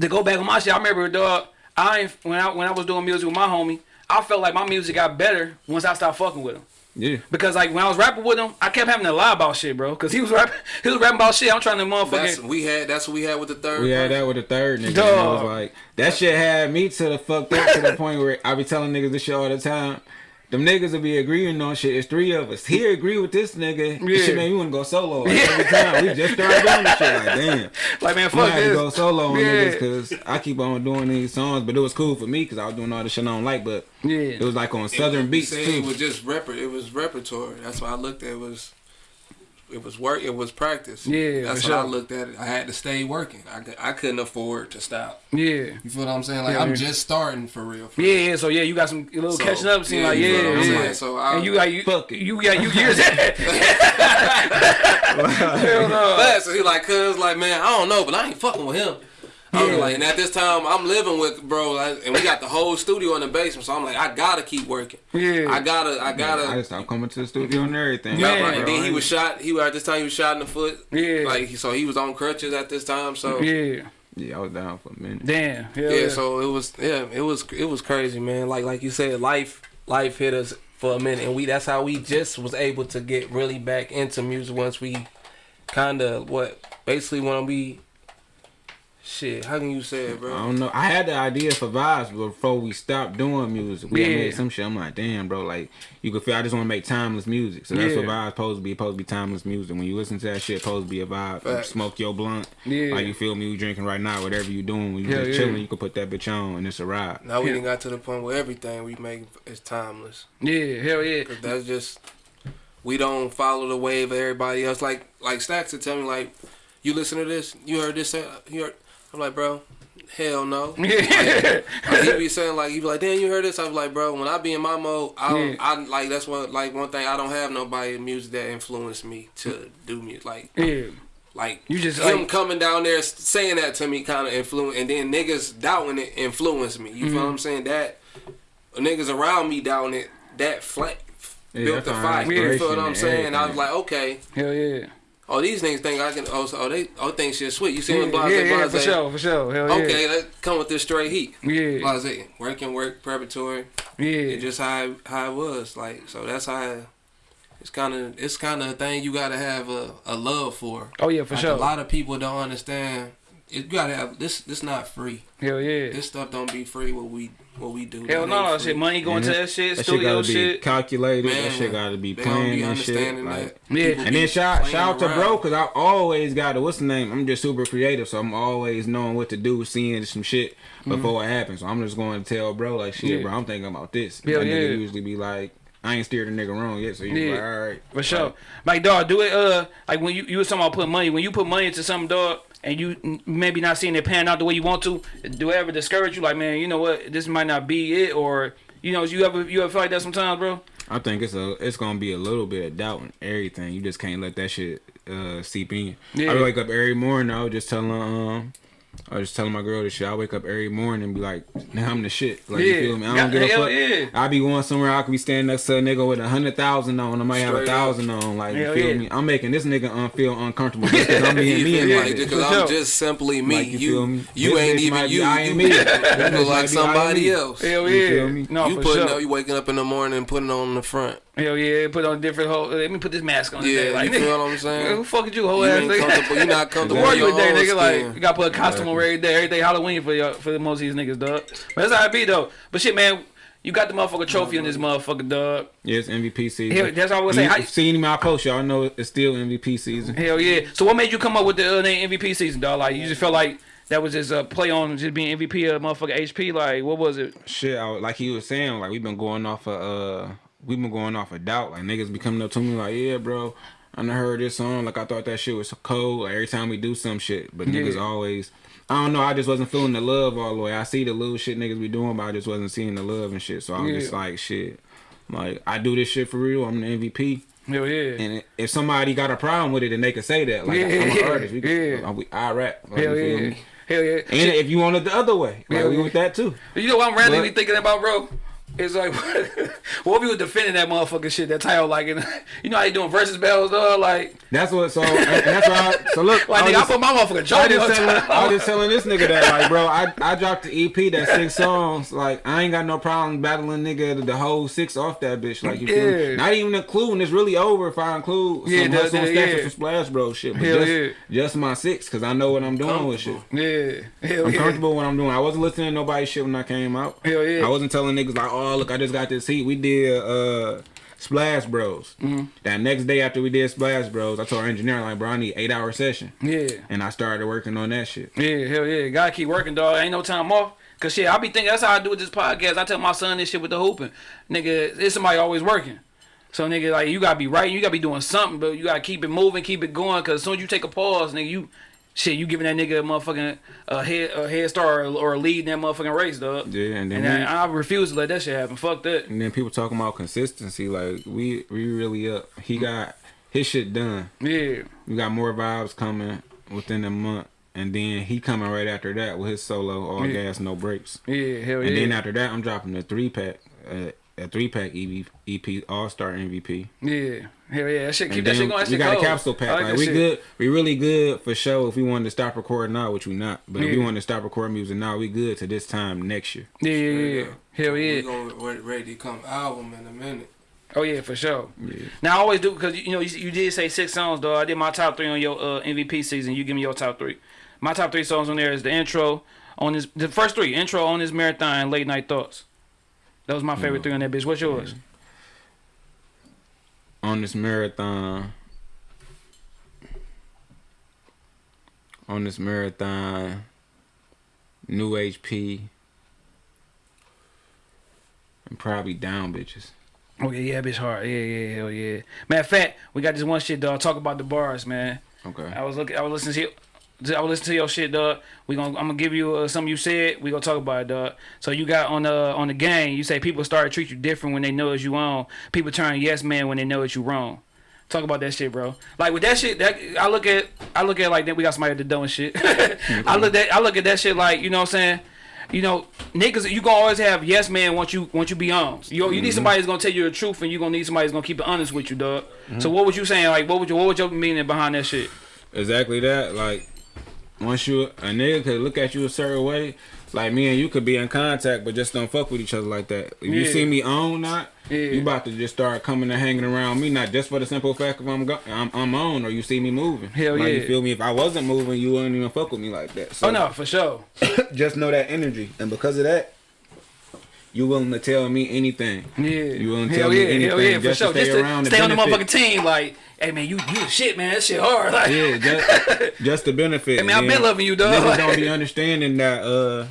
to go back on my shit, I remember, dog. I when I when I was doing music with my homie, I felt like my music got better once I stopped fucking with him. Yeah. Because like when I was rapping with him, I kept having to lie about shit, bro. Cause he was rapping, he was rapping about shit. I'm trying to That's motherfucking. we had. That's what we had with the third. We had that with the third nigga. And it was like that shit had me to the fucked up to the point where I be telling niggas this shit all the time. Them niggas will be agreeing on shit. It's three of us. He agree with this nigga. Yeah. This shit made me want to go solo. Like, every time we just started doing this shit. Like damn, Like man, I fuck had to go solo on Yeah. niggas because I keep on doing these songs. But it was cool for me because I was doing all the shit I don't like. But Yeah. it was like on southern beats too. It was just rep. It was repertory. That's why I looked at. It was. It was work. It was practice. Yeah, that's for what I looked at it. I had to stay working. I, I couldn't afford to stop. Yeah. You feel what I'm saying? Like Yeah, I'm yeah. just starting for real. For Yeah, yeah, so yeah, you got some little So, catching up. Seem yeah, like yeah, feel what I'm yeah. saying? So I- and you got you, Fuck it. you got you years. Hell no. But so he like, cuz like, man, I don't know, but I ain't fucking with him. I was like, and at this time, I'm living with bro, like, and we got the whole studio in the basement. So I'm like, I gotta keep working. Yeah. I gotta, I gotta. I just stopped coming to the studio and everything. Yeah, Right, and then he was shot. He was at this time he was shot in the foot. Yeah. Like so he was on crutches at this time. So yeah. Yeah. Yeah, I was down for a minute. Damn. Hell yeah. So it was yeah. It was it was crazy, man. Like like you said, life life hit us for a minute, and we that's how we just was able to get really back into music once we kind of what basically when we shit. How can you say it, bro? I don't know. I had the idea for vibes before we stopped doing music. We Yeah. made some shit. I'm like, damn, bro. Like, you could feel I just want to make timeless music. So that's what Yeah. vibes supposed to be. Supposed to be timeless music. When you listen to that shit, supposed to be a vibe. You Facts. smoke your blunt. Yeah. Like you feel me? You drinking right now. Whatever you doing, when you Hell just yeah. chilling, you can put that bitch on and it's a ride. Now we Yeah. done got to the point where everything we make is timeless. yeah. Hell yeah. Cause that's just we don't follow the wave of everybody else. Like like Stacks would tell me like, you listen to this, you heard this, uh, you heard. I'm like, bro, hell no. Yeah. Like, he be saying like, he be like, damn, you heard this? I was like, bro, when I be in my mode, I Yeah. I like that's one like one thing I don't have nobody in music that influenced me to do music. Like yeah. like You just him like coming down there saying that to me kind of influence, and then niggas doubting it influenced me. You Mm-hmm. feel what I'm saying? That niggas around me doubting it, that flat Yeah, built the fire. You feel what I'm and saying? I was like, okay, hell yeah. Oh these niggas think I can. Oh, so oh, they oh think shit sweet. You see Yeah, blase, yeah, yeah, for sure, for sure. Hell yeah. Okay, let's come with this straight heat. Yeah. Blase, working, work, preparatory. Yeah. It's just how it- how it was. Like so, that's how. It's kind of it's kind of a thing you gotta have a, a love for. Oh yeah, for Like, sure. A lot of people don't understand you gotta have this. This not free. Hell yeah. This stuff don't be free. What we what we do. Hell That no, ain't shit. Money going to that shit, That shit studio gotta be shit. calculated. that shit gotta be they don't planned and shit. understanding Like. Yeah. And then shout shout out to bro, cause I always got it. What's the name? I'm just super creative, so I'm always knowing what to do, seeing some shit before it happens. So I'm just going to tell bro like, shit, Mm-hmm. Yeah. bro, I'm thinking about this. Hell that nigga yeah. usually be like, I ain't steered a nigga wrong yet, so you Yeah. like, all right, For sure. Like, Like dog, do it uh like when you you was talking about putting money, when you put money into something dog and you maybe not seeing it pan out the way you want to, do it ever discourage you like, man, you know what, this might not be it or you know, you ever you ever feel like that sometimes, bro? I think it's a it's gonna be a little bit of doubt in everything. You just can't let that shit uh seep in. Yeah. I wake up every morning. I was just telling um. I was just telling my girl this shit. I wake up every morning and be like, "Now I'm the shit." Like Yeah. you feel me? I don't Yeah, give a fuck. yeah. I be going somewhere. I could be standing next to a nigga with a hundred thousand on. I might have a Straight up. thousand on. Like Hell you feel yeah. me? I'm making this nigga un- feel uncomfortable just because I'm being You me feel and me? Like, because I'm sure. just simply me. Like, you feel you, me? ain't This bitch even you. I You, ain't me. you This bitch look like somebody else. Hell You yeah. feel me? No, you for putting sure. up, you waking up in the morning and putting on the front. Hell yeah, put on different whole. Let me put this mask on. Yeah, today. like, you nigga, feel what I'm saying? Who fuck is you, whole You ass ain't nigga? comfortable. You not comfortable. Who are in you your nigga? skin. Like, you gotta put a costume on every day. Every day Halloween for your, for the most of these niggas, dog. But that's how it be though. But shit, man, you got the motherfucker trophy on this motherfucker, dog. Yeah, it's MVP season. Hell, that's what I was saying. You How- seen my post, y'all know it's still MVP season. Hell yeah. So what made you come up with the uh, name MVP season, dog? Like you just felt like that was just a play on just being MVP of motherfucker HP. Like what was it? shit, I, like he was saying, like we've been going off of uh, we've been going off of doubt. Like niggas be coming up to me like, yeah, bro, I done heard this song. Like I thought that shit was so cold. Like every time we do some shit, but niggas always, I don't know. I just wasn't feeling the love all the way. I see the little shit niggas be doing, but I just wasn't seeing the love and shit. So I'm Yeah. just like, shit, like I do this shit for real. I'm the MVP. Hell yeah. And if somebody got a problem with it, then they can say that. Like Yeah, I'm an yeah, artist. We yeah. we, I rap. Like, Hell yeah. Hell yeah. And if you want it the other way, like Hell we yeah. with that too. You know what I'm randomly thinking about, bro? It's like, what if you was defending that motherfucking shit, that title, like, in, you know how you doing Verzuz bells, dog? Like, That's what. So and that's why. I, so look, like I nigga, I put my motherfucking I was, on just telling, I was just telling this nigga that like bro I, I dropped the EP that six songs like I ain't got no problem battling nigga the, the whole six off that bitch like you feel Yeah. me not even including it's really over if I include Yeah, some that- and that- stacks yeah. or some splash bro shit but Hell just, yeah. just my six cause I know what I'm doing with shit Yeah. Hell I'm yeah. comfortable with what I'm doing I wasn't listening to nobody's shit when I came out Hell yeah. I wasn't telling niggas like oh look I just got this heat we did uh Splash Bros. Mm-hmm. That next day after we did Splash Bros, I told our engineer like, bro, I need eight hour session, Yeah. and I started working on that shit. Yeah, hell yeah. Gotta keep working, dog. Ain't no time off. Cause shit, I be thinking that's how I do with this podcast. I tell my son this shit with the hooping. Nigga, it's somebody always working. So nigga, like you gotta be writing, you gotta be doing something, but you gotta keep it moving, keep it going. Cause as soon as you take a pause, nigga, you shit, you giving that nigga a motherfucking a head a head start or, or a lead in that motherfucking race, dog. Yeah, and then And I, I refuse to let that shit happen. Fuck that. And then people talking about consistency, like we we really up. He got his shit done. Yeah. We got more vibes coming within a month, and then he coming right after that with his solo, all Yeah. gas, no breaks. Yeah, hell And yeah. And then after that, I'm dropping the three pack, uh, a three pack EP, EP All Star MVP. yeah. Hell yeah. That shit keep that shit going. That we shit got a capsule pack. I Like, we shit. good. We really good for show. If we wanted to stop recording now, which we not, but if we wanted to stop recording music now, we good to this time next year. Yeah, yeah, yeah. yeah. Hell We yeah. gonna re- ready to come album in a minute. Oh yeah, for sure. Yeah. Now I always do because you know you, you did say six songs though. I did my top three on your uh, MVP season. You give me your top three. My top three songs on there is the intro on this the first three intro on this marathon late night thoughts. That was my favorite three on that bitch. What's yours? On this marathon on this marathon new hp and probably down bitches Oh yeah, yeah, bitch hard. Yeah, yeah, hell yeah. Matter of fact, we got this one shit dog. Talk about the bars, man. okay I was looking. I was listening to. I was listening to your shit, dog. We gonna. I'm gonna give you uh, something you said. We gonna talk about it, dog. So you got on the on the game. You say people start to treat you different when they know it's you on. People turn yes man when they know it's you wrong. Talk about that shit, bro. Like with that shit, that I look at. I look at like that. We got somebody that doing shit. I look at. I look at that shit like you know what I'm saying. You know, niggas, you gonna always have yes man once you once you be on. You you need mm-hmm. somebody that's gonna tell you the truth, and you gonna need somebody that's gonna keep it honest with you, dog. So mm-hmm. what was you saying? Like, what would you what was your meaning behind that shit? exactly that like once you a nigga could look at you a certain way, like me and you could be in contact, but just don't fuck with each other like that. If you see me on not, Yeah. you about to just start coming and hanging around me, not just for the simple fact of I'm go- I'm, I'm on or you see me moving. Hell like, yeah. You feel me? If I wasn't moving, you wouldn't even fuck with me like that. So Oh no, for sure. just know that energy, and because of that, you willing to tell me anything. Yeah. You willing to hell tell me yeah, anything hell yeah, for just to sure. stay Just to around stay on the motherfucking team, like, hey man, you you the shit, man. That shit hard. Like, Yeah, just, just the benefit. I mean, I've been loving you, dog. Niggas don't be understanding that, uh,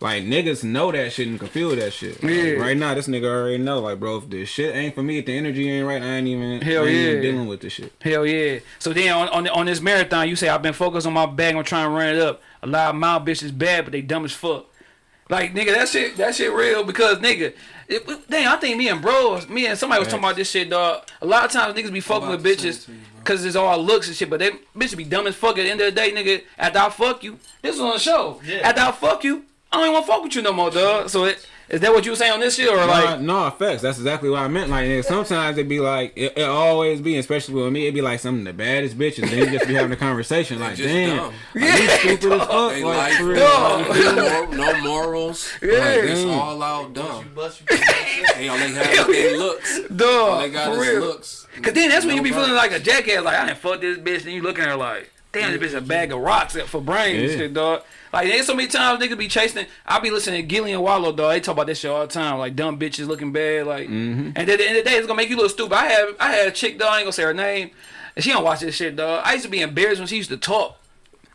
like niggas know that shit and can feel that shit. Like, Yeah. right now, this nigga already know. Like, bro, if this shit ain't for me, if the energy ain't right, I ain't even, Hell I ain't even yeah. dealing with this shit. Hell yeah. So then on on, on this marathon, you say I've been focused on my bag. I'm trying to run it up. A lot of mouth bitches bad, but they dumb as fuck. Like nigga, that shit that shit real because nigga, it, it- damn, I think me and bros, me and somebody was talking about this shit, dog. A lot of times niggas be fucking with bitches it to you, bro. because it's all looks and shit, but they bitches be dumb as fuck. At the end of the day, nigga, after I fuck you, this is on the show. After I fuck you, I don't even want to fuck with you no more, dog. So it, is that what you were saying on this shit or Nah, like? no effects. That's exactly what I meant. Like nigga, sometimes it'd be like it, it always be, especially with me, It'd be like some of the baddest bitches. Then you just be having a conversation like, damn, dumb. like, you stupid as fuck. They Like, like real. dog. Like, you feel me? no, no morals. Yeah. Like, it's all out dumb. Bust They only have their looks. All Dog, they got for is real. looks. Cause then that's when you be feeling like a jackass, like I didn't fuck this bitch, and you looking at her like, damn, this bitch a bag of rocks for brains and Yeah. shit, dog. Like there's so many times niggas be chasing. I be listening to Gillie and Wallo, dog. They talk about this shit all the time, like dumb bitches looking bad, like. Mm-hmm. And at the end of the day, it's gonna make you look stupid. I had I had a chick, dog. I ain't gonna say her name, and she don't watch this shit, dog. I used to be embarrassed when she used to talk.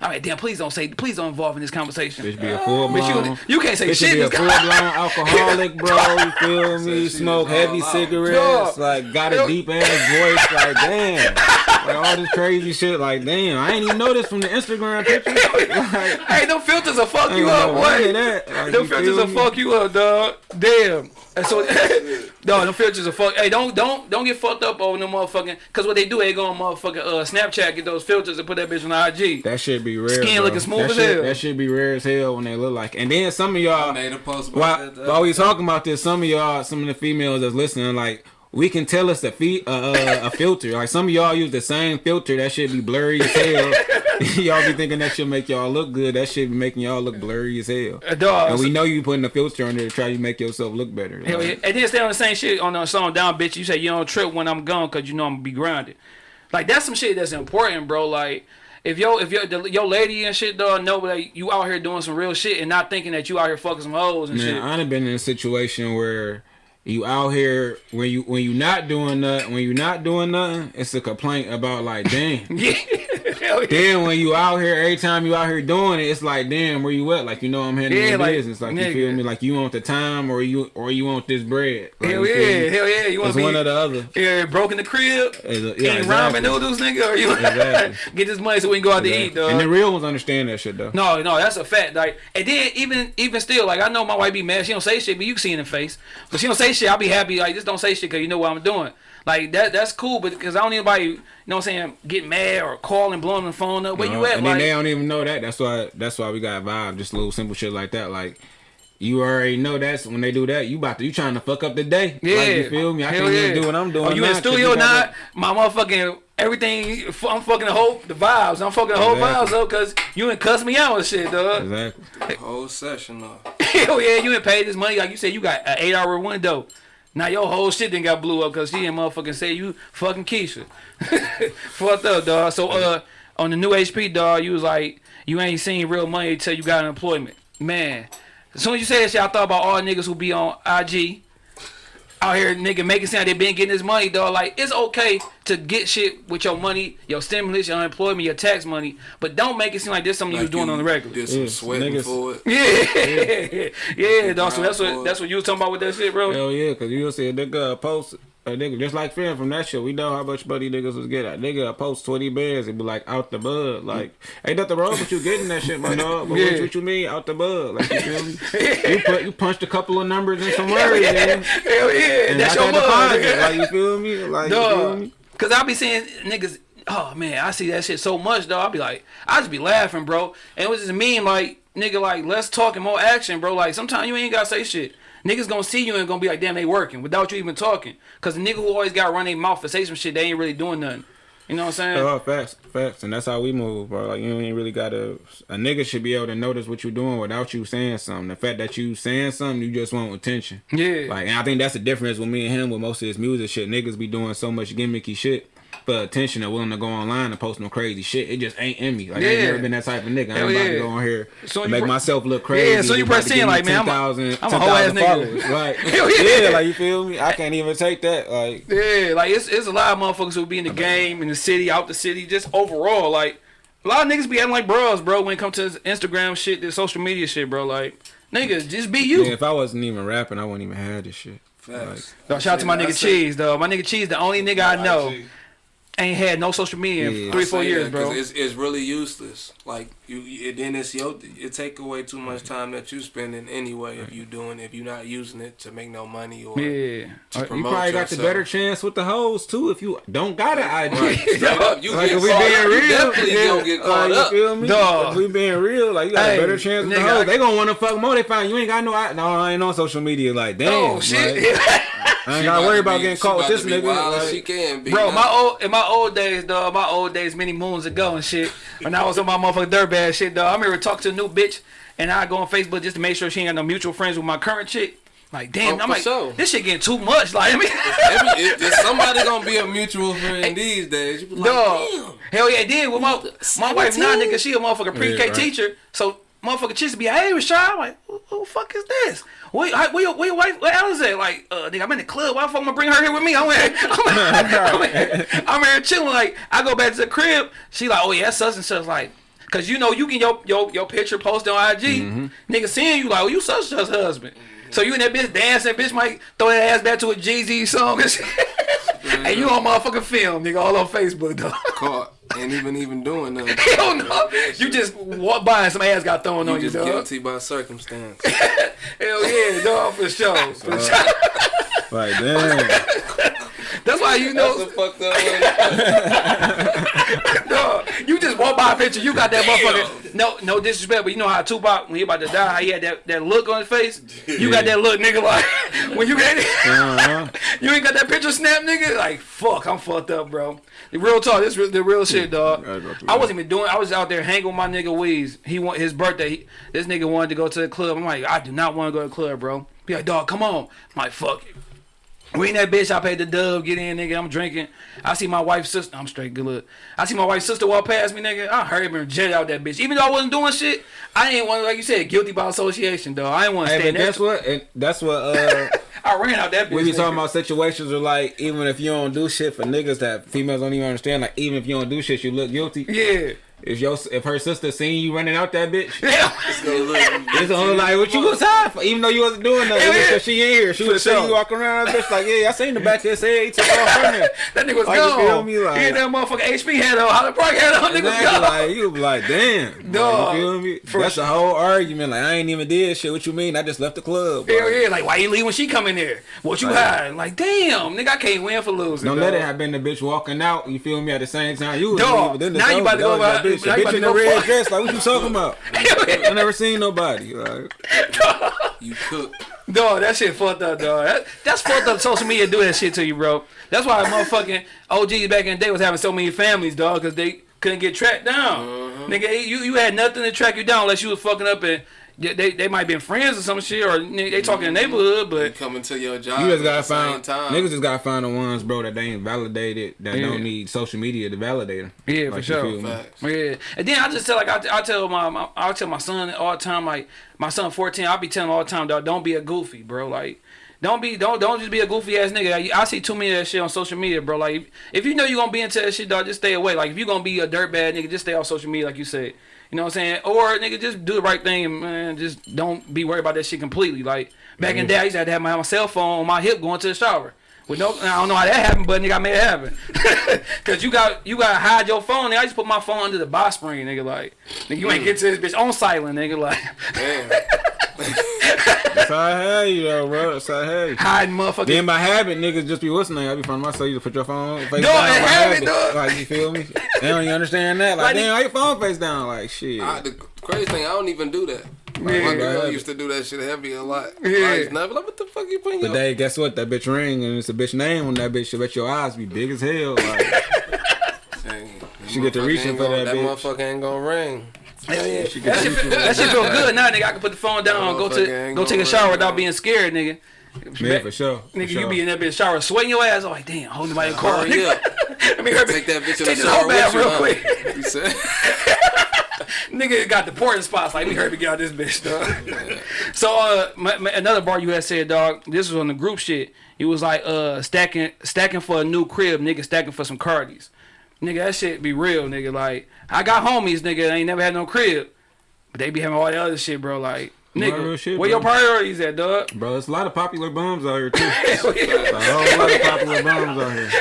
I'm like, damn, please don't say, please don't involve in this conversation. Bitch be a full Bitch, blown. you, you can't say Bitch shit. be a in this full blown alcoholic, bro. You feel me? she Smoke heavy out. cigarettes, Dog. like got a deep ass voice, like damn, like all this crazy shit, like damn. I ain't even know this from the Instagram pictures. Like, hey, them filters will fuck you up, know boy. none that. Like, them you filters will fuck you up, dog. Damn. And so, no, them filters will fuck. Hey, don't don't don't get fucked up on them motherfucking. Cause what they do, they go on motherfucking uh, Snapchat, get those filters and put that bitch on IG. That shit be rare. Skin bro. looking smooth that as shit, hell. That shit be rare as hell when they look like. And then some of y'all, made a post about while, that. while we talking about this, some of y'all, some of the females that's listening, like we can tell us a fe- uh, uh, a filter. Like some of y'all use the same filter. That should be blurry as hell. y'all be thinking that should make y'all look good. That should be making y'all look blurry as hell. Uh, dog. And we know you putting a filter on there to try to make yourself look better. Hell yeah. And then stay on the same shit on the song down, bitch. You say you don't trip when I'm gone because you know I'm gonna be grounded. Like that's some shit that's important, bro. Like if yo if your your lady and shit dog know that you out here doing some real shit and not thinking that you out here fucking some hoes and Man, shit. I done been in a situation where you out here when you when you not doing nothing when you not doing nothing, it's a complaint about like damn. yeah. Hell yeah. Then when you out here, every time you out here doing it, it's like, damn, where you at? Like you know I'm handling Yeah, like, business. Like nigga. you feel me? Like you want the time or you or you want this bread. Like, Hell yeah, hell yeah. You want It's to be one or the other. yeah, broke in the crib, a- yeah, eating exactly. ramen noodles, nigga, or you Exactly. get this money so we can go out to eat, dog. And the real ones understand that shit though. No, no, that's a fact. Like, and then even even still, like I know my wife be mad. She don't say shit, but you can see in the face. But she don't say shit. I'll be happy. Like, just don't say shit because you know what I'm doing. Like that, that's cool. But because I don't need anybody, you know what I'm saying, get mad or call and blowing the phone up. Where Uh, you at? and then Like, they don't even know that. That's why. That's why we got vibe. Just little simple shit like that. Like you already know that's when they do that. You about to you trying to fuck up the day. yeah, Like, you feel me? I Hell can't yeah. even do what I'm doing. Oh, you in the 'cause studio you got now? My motherfucking everything. I'm fucking the whole the vibes. I'm fucking the whole Exactly. vibes up because you ain't cuss me out and shit, dog. that- Exactly. whole session though. Hell yeah, you ain't paid this money. Like you said, you got an eight hour window. Now your whole shit then got blew up because she didn't motherfucking say you fucking Keisha. Fucked up, dog. So uh on the new HP dog, you was like, you ain't seen real money till you got an employment. Man. As soon as you say that shit, I thought about all niggas who be on IG out here nigga making sound they been getting this money, dog. Like it's okay to get shit with your money, your stimulus, your unemployment, your tax money, but don't make it seem like this something you was doing you on the regular. Did some Yes, sweating niggas- for it. Yeah, yeah, dog. So that's what that's what you was talking about with that shit, bro. Hell yeah, cause you'll see a nigga post a nigga just like film from that shit. We know how much money niggas was getting. A nigga post twenty bands and be like out the bud. Like ain't nothing wrong with you getting that shit, my dog. But Yeah. what, what you mean out the bud? Like you feel me? you put you punched a couple of numbers in some words, man. Hell yeah, And that's got your that deposit. Like you feel me? Like you feel me? Cause I be seeing niggas. Oh man, I see that shit so much, though. I be like, I just be laughing, bro. And it was just a meme, like nigga, like less talk and more action, bro. Like sometimes you ain't gotta say shit. Niggas gonna see you and gonna be like, damn, they working without you even talking. Cause the nigga who always got run their mouth and say some shit, they ain't really doing nothing. You know what I'm saying? Oh, facts, facts, and that's how we move, bro. Like you ain't really gotta. A nigga should be able to notice what you're doing without you saying something. The fact that you saying something, you just want attention. Yeah. Like, and I think that's the difference with me and him with most of his music shit. Niggas be doing so much gimmicky shit for attention and willing to go online and post no crazy shit. It just ain't in me. Like, I ain't Yeah. never been that type of nigga. I'm about yeah. to go on here So make myself look crazy. Yeah, so you press in like, man, I'm a- 10,000 I'm a whole ass nigga. Like, yeah. yeah, like you feel me? I can't even take that. Like, Yeah, like it's it's a lot of motherfuckers who be in the game, in the city, out the city, just overall. Like a lot of niggas be acting like bros, bro. When it comes to this Instagram shit, this social media shit, bro. Like niggas, just be you. yeah, if I wasn't even rapping, I wouldn't even have this shit. Facts. Dog, shout out to my nigga Cheese, though. My nigga Cheese, the only nigga I know. Ain't had no social media in three, I four years, that bro. 'cause It's, it's really useless. Like you, it, then it's your it take away too much time that you spending anyway if you doing if you're not using it to make no money or Yeah. to uh, You promote probably got the better chance with the hoes too if you don't got an IG. Right. Straight up, you Like get if we caught being up, you real, definitely yeah, gonna get like, caught you up. feel me? Dog. If we being real, like you got Hey, a better chance with the hoes. They gonna want to fuck more. They find you ain't got no. I, no, I ain't on social media. Like damn, Oh shit. like, I ain't She gotta worry to about be- getting caught with this nigga. like- she can be. Bro, now. my old in my old days, dog, my old days, many moons ago and shit. When I was on my motherfucking dirtbag shit, dog. I remember talking to a new bitch, and I go on Facebook just to make sure she ain't got no mutual friends with my current chick. Like, damn, Oh, I'm like, sure. this shit getting too much. Like, I mean, Every, if, if somebody gonna be a mutual friend these days, you be like, dog. damn. Hell yeah, did. With my my wife now, nigga, she a motherfucking pre-K right. teacher. So motherfucking chicks be, hey, Rashad, I'm like, who, who the fuck is this? Where, how- where, your, where your wife? Where Alice at? Like, uh, nigga, I'm in the club. Why the fuck am I bring her here with me? I'm here, I'm here, I'm here, I'm here chilling. Like, I go back to the crib. She like, oh yeah, that's such and such. Like, cause you know you get your your, your picture posted on IG. Mm-hmm. Nigga seeing you like, oh, you such and such husband. So you and that bitch dancing, bitch might throw that ass back to a Jeezy song and shit. and you on motherfucking film, nigga, all on Facebook, though. Caught. Ain't even even doing nothing. Hell no. You just walk by and some ass got thrown You on you, just dog. guilty by circumstance. Hell yeah, dog, for sure. For sure. Like damn, That's why you That's a know, fucked up way. dog, you just walk by a picture, you got that motherfucker. No, no disrespect, but you know how Tupac, when he about to die, how he had that, that look on his face? You got that look, nigga, like, when you get uh-huh. you ain't got that picture snap, nigga? Like, fuck, I'm fucked up, bro. The real talk, this re- the real shit, dog. gotta go through I wasn't even doing. I was out there hanging with my nigga Weez. He want his birthday. He, this nigga wanted to go to the club. I'm like, I do not want to go to the club, bro. Be like, dog, come on. I'm like, fuck it. We in that bitch. I paid the dub. Get in, nigga. I'm drinking. I see my wife's sister. I'm straight good look. I see my wife's sister walk past me, nigga. I heard him and jet out that bitch. Even though I wasn't doing shit, I ain't want, like you said, guilty by association, dog. I ain't want to Hey, stay in but that. guess what? And that's what uh, I ran out that bitch. we be talking about situations where like even if you don't do shit for niggas that females don't even understand. Like even if you don't do shit, you look guilty. Yeah. If your if her sister seen you running out that bitch, Yeah. it's only like what you was high for, even though you wasn't doing nothing. Hell just she in here, she was have seen sure. you walking around that bitch like, yeah, I seen the back there. Say he took off from there. That nigga was Like, you gone. feel me? Like- he had that motherfucker HP head on. Highland Park head on. Nigga was Exactly, gone. like you be like, damn, Dog, Like, you feel me? for That's sure. a whole argument. Like I ain't even did shit. What you mean? I just left the club. Hell Like, yeah, like why you leave when she come in there? What you Like- hiding? Like damn, nigga, I can't win for losing. Don't dog. let it have been the bitch walking out. You feel me? At the same time, you was Dog, leaving. Then the now you about to go was about- bitch. now The you about bitch in the go red dress. Like what you talking about? I never seen nobody. Like You cook. Dog, that shit fucked up, dog. That, that's fucked up. Social media do that shit to you, bro. That's why motherfucking OGs back in the day was having so many families, dog, because they couldn't get tracked down. Mm-hmm. Nigga, you you had nothing to track you down unless you was fucking up and they they, they might been friends or some shit or they talking in the mm-hmm. neighborhood, You but coming to your job. you just gotta the find time. niggas just gotta find the ones, bro, that they ain't validated, that Yeah. don't need social media to validate them. Yeah, for Like, you sure. feel me? Facts. Yeah, and then I just tell like I, I tell my, my I tell my son all the time like my son fourteen I be telling him all the time dog don't be a goofy bro like don't be don't don't just be a goofy ass nigga I, I see too many of that shit on social media bro like if, if you know you're gonna be into that shit dog just stay away like if you gonna be a dirtbag nigga just stay off social media like you said you know what I'm saying or nigga just do the right thing and man just don't be worried about that shit completely like back in the day I used to have to have my, my cell phone on my hip going to the shower. With no, I don't know how that happened, but nigga, I made it happen. Cause you got you got to hide your phone. Nigga. I just put my phone under the box spring, nigga. Like, nigga, you ain't get to this bitch on silent, nigga. Like, Damn. That's how I had you, though, bro. That's how I had you. hiding motherfucking. Then by habit, niggas just be what's the name? I be from myself. You just put your phone face Dog, down. it by habit, dog. Like you feel me? They don't even understand that. Like, Like, damn, how your phone face down? Like shit. I, the crazy thing, I don't even do that. Like, Yeah. my girl Right. used to do that shit heavy a lot. Yeah. I used to never like, what the fuck you putting But they guess what? That bitch ring and it's a bitch name on that bitch. I bet your eyes be big as hell. Like, She get to Motherfucker reaching ain't for that That bitch. motherfucker ain't gonna ring. Hell yeah. That get shit, that shit feel good now, nigga. I can put the phone down, go to go take a shower worry, without bro. being scared, nigga. Man, for sure. for Nigga, sure. you be in that bitch shower sweating your ass. I'm like, damn, hold nobody in the car. Hurry up. Let me hurry. Take that bitch in the shower with you, real huh? quick. You said? Nigga got the porting spots. Like, let me hurry to get out this bitch, dog. so, uh, my, my- another bar you had said, dog. This was on the group shit. It was like, uh, stacking, stacking for a new crib, nigga, stacking for some Cardis. Nigga, that shit be real, nigga. Like, I got homies, nigga, they ain't never had no crib, but they be having all that other shit, bro. Like, nigga, shit, where your priorities at, dog? Bro, it's a lot of popular bums out here too. Yeah. a whole lot of popular bums out here.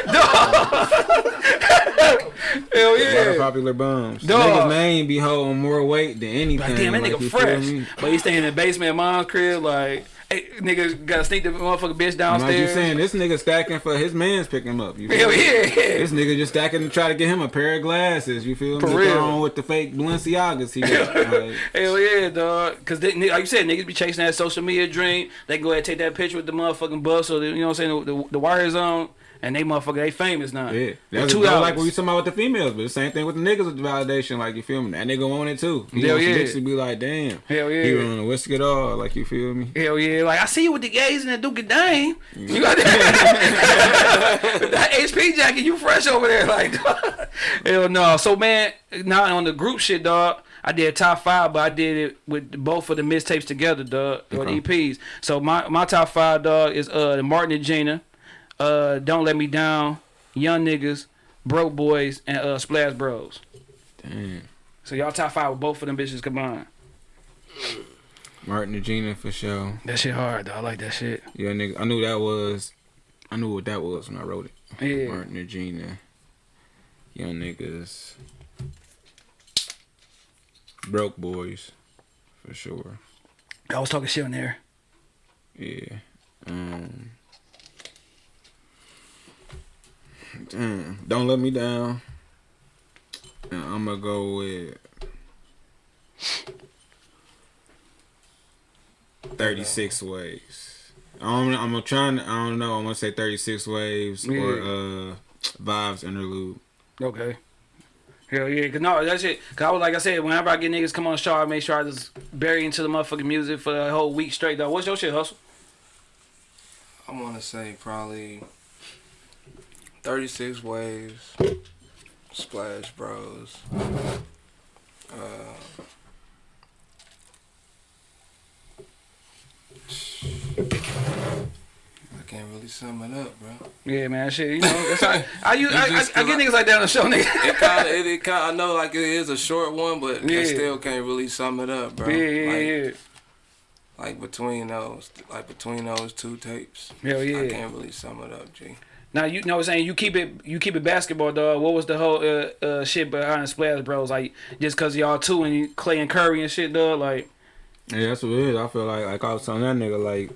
Hell A lot of yeah. popular bums. Dog. Niggas name be holding more weight than anything. Like, damn, that like, nigga fresh. But he staying in the basement of mom's crib, like, hey, nigga gotta sneak the motherfucking bitch downstairs. Like you saying, this nigga stacking for his man's picking him up. You feel Hell me? yeah. This nigga just stacking to try to get him a pair of glasses. You feel For me? real. On with the fake Balenciagas he got. Like, Hell yeah, dog. Cause they, nigga, like you said, niggas be chasing that social media dream. They can go ahead and take that picture with the motherfucking bus or the, you know what I'm saying, the, the, the wires on, and they motherfucker, they famous now. yeah, that's two like what we talking about with the females, but the same thing with the niggas with the validation. Like you feel me? That nigga want it too. He Hell yeah. chicks to be like, damn, Hell yeah. he yeah. want to whisk it all. Like you feel me? Hell yeah. Like, I see you with the gays and the Duke of Dame. You got that, that HP jacket, you fresh over there. Like, hell no. So, man, now on the group shit, dog. I did top five, but I did it with both of the mixtapes together, dog, or the Okay. EPs. So my, my top five, dog, is uh the Martin and Gina, uh Don't Let Me Down, Young Niggas, Broke Boys, and uh Splash Bros. Damn. So y'all top five with both of them bitches combined. Martin and Gina for sure. That shit hard, though. I like that shit. Yeah, nigga. I knew that was. I knew what that was when I wrote it. Yeah. Martin and Gina. Young niggas. Broke boys. For sure. I was talking shit on there. Yeah. Um. Damn. Don't let me down. And I'm gonna go with. 36 waves. I'm, I'm trying to, I don't know, I'm gonna say 36 waves or uh vibes interlude. Okay. Hell yeah, cause no, that shit. Cause I was like I said, whenever I get niggas come on the show, I make sure I just bury into the motherfucking music for the whole week straight. Though, what's your shit, hustle? I want to say probably 36 Waves, Splash Bros. Uh, I can't really sum it up, bro. Yeah, man, shit. You know, that's how, I, use, It's I, I, I get niggas like that on the show, nigga. It kind of, it, it kind. I know, like it is a short one, but Yeah. I still can't really sum it up, bro. yeah, yeah, like, yeah. like between those, like between those two tapes, Hell I can't really sum it up, G. Now you know what I'm saying. You keep it, you keep it basketball, dog. What was the whole uh, uh, shit behind the Splash Bros? Like just cause y'all two and Clay and Curry and shit, dog. Like Yeah, that's what it is. I feel like like I was telling that nigga like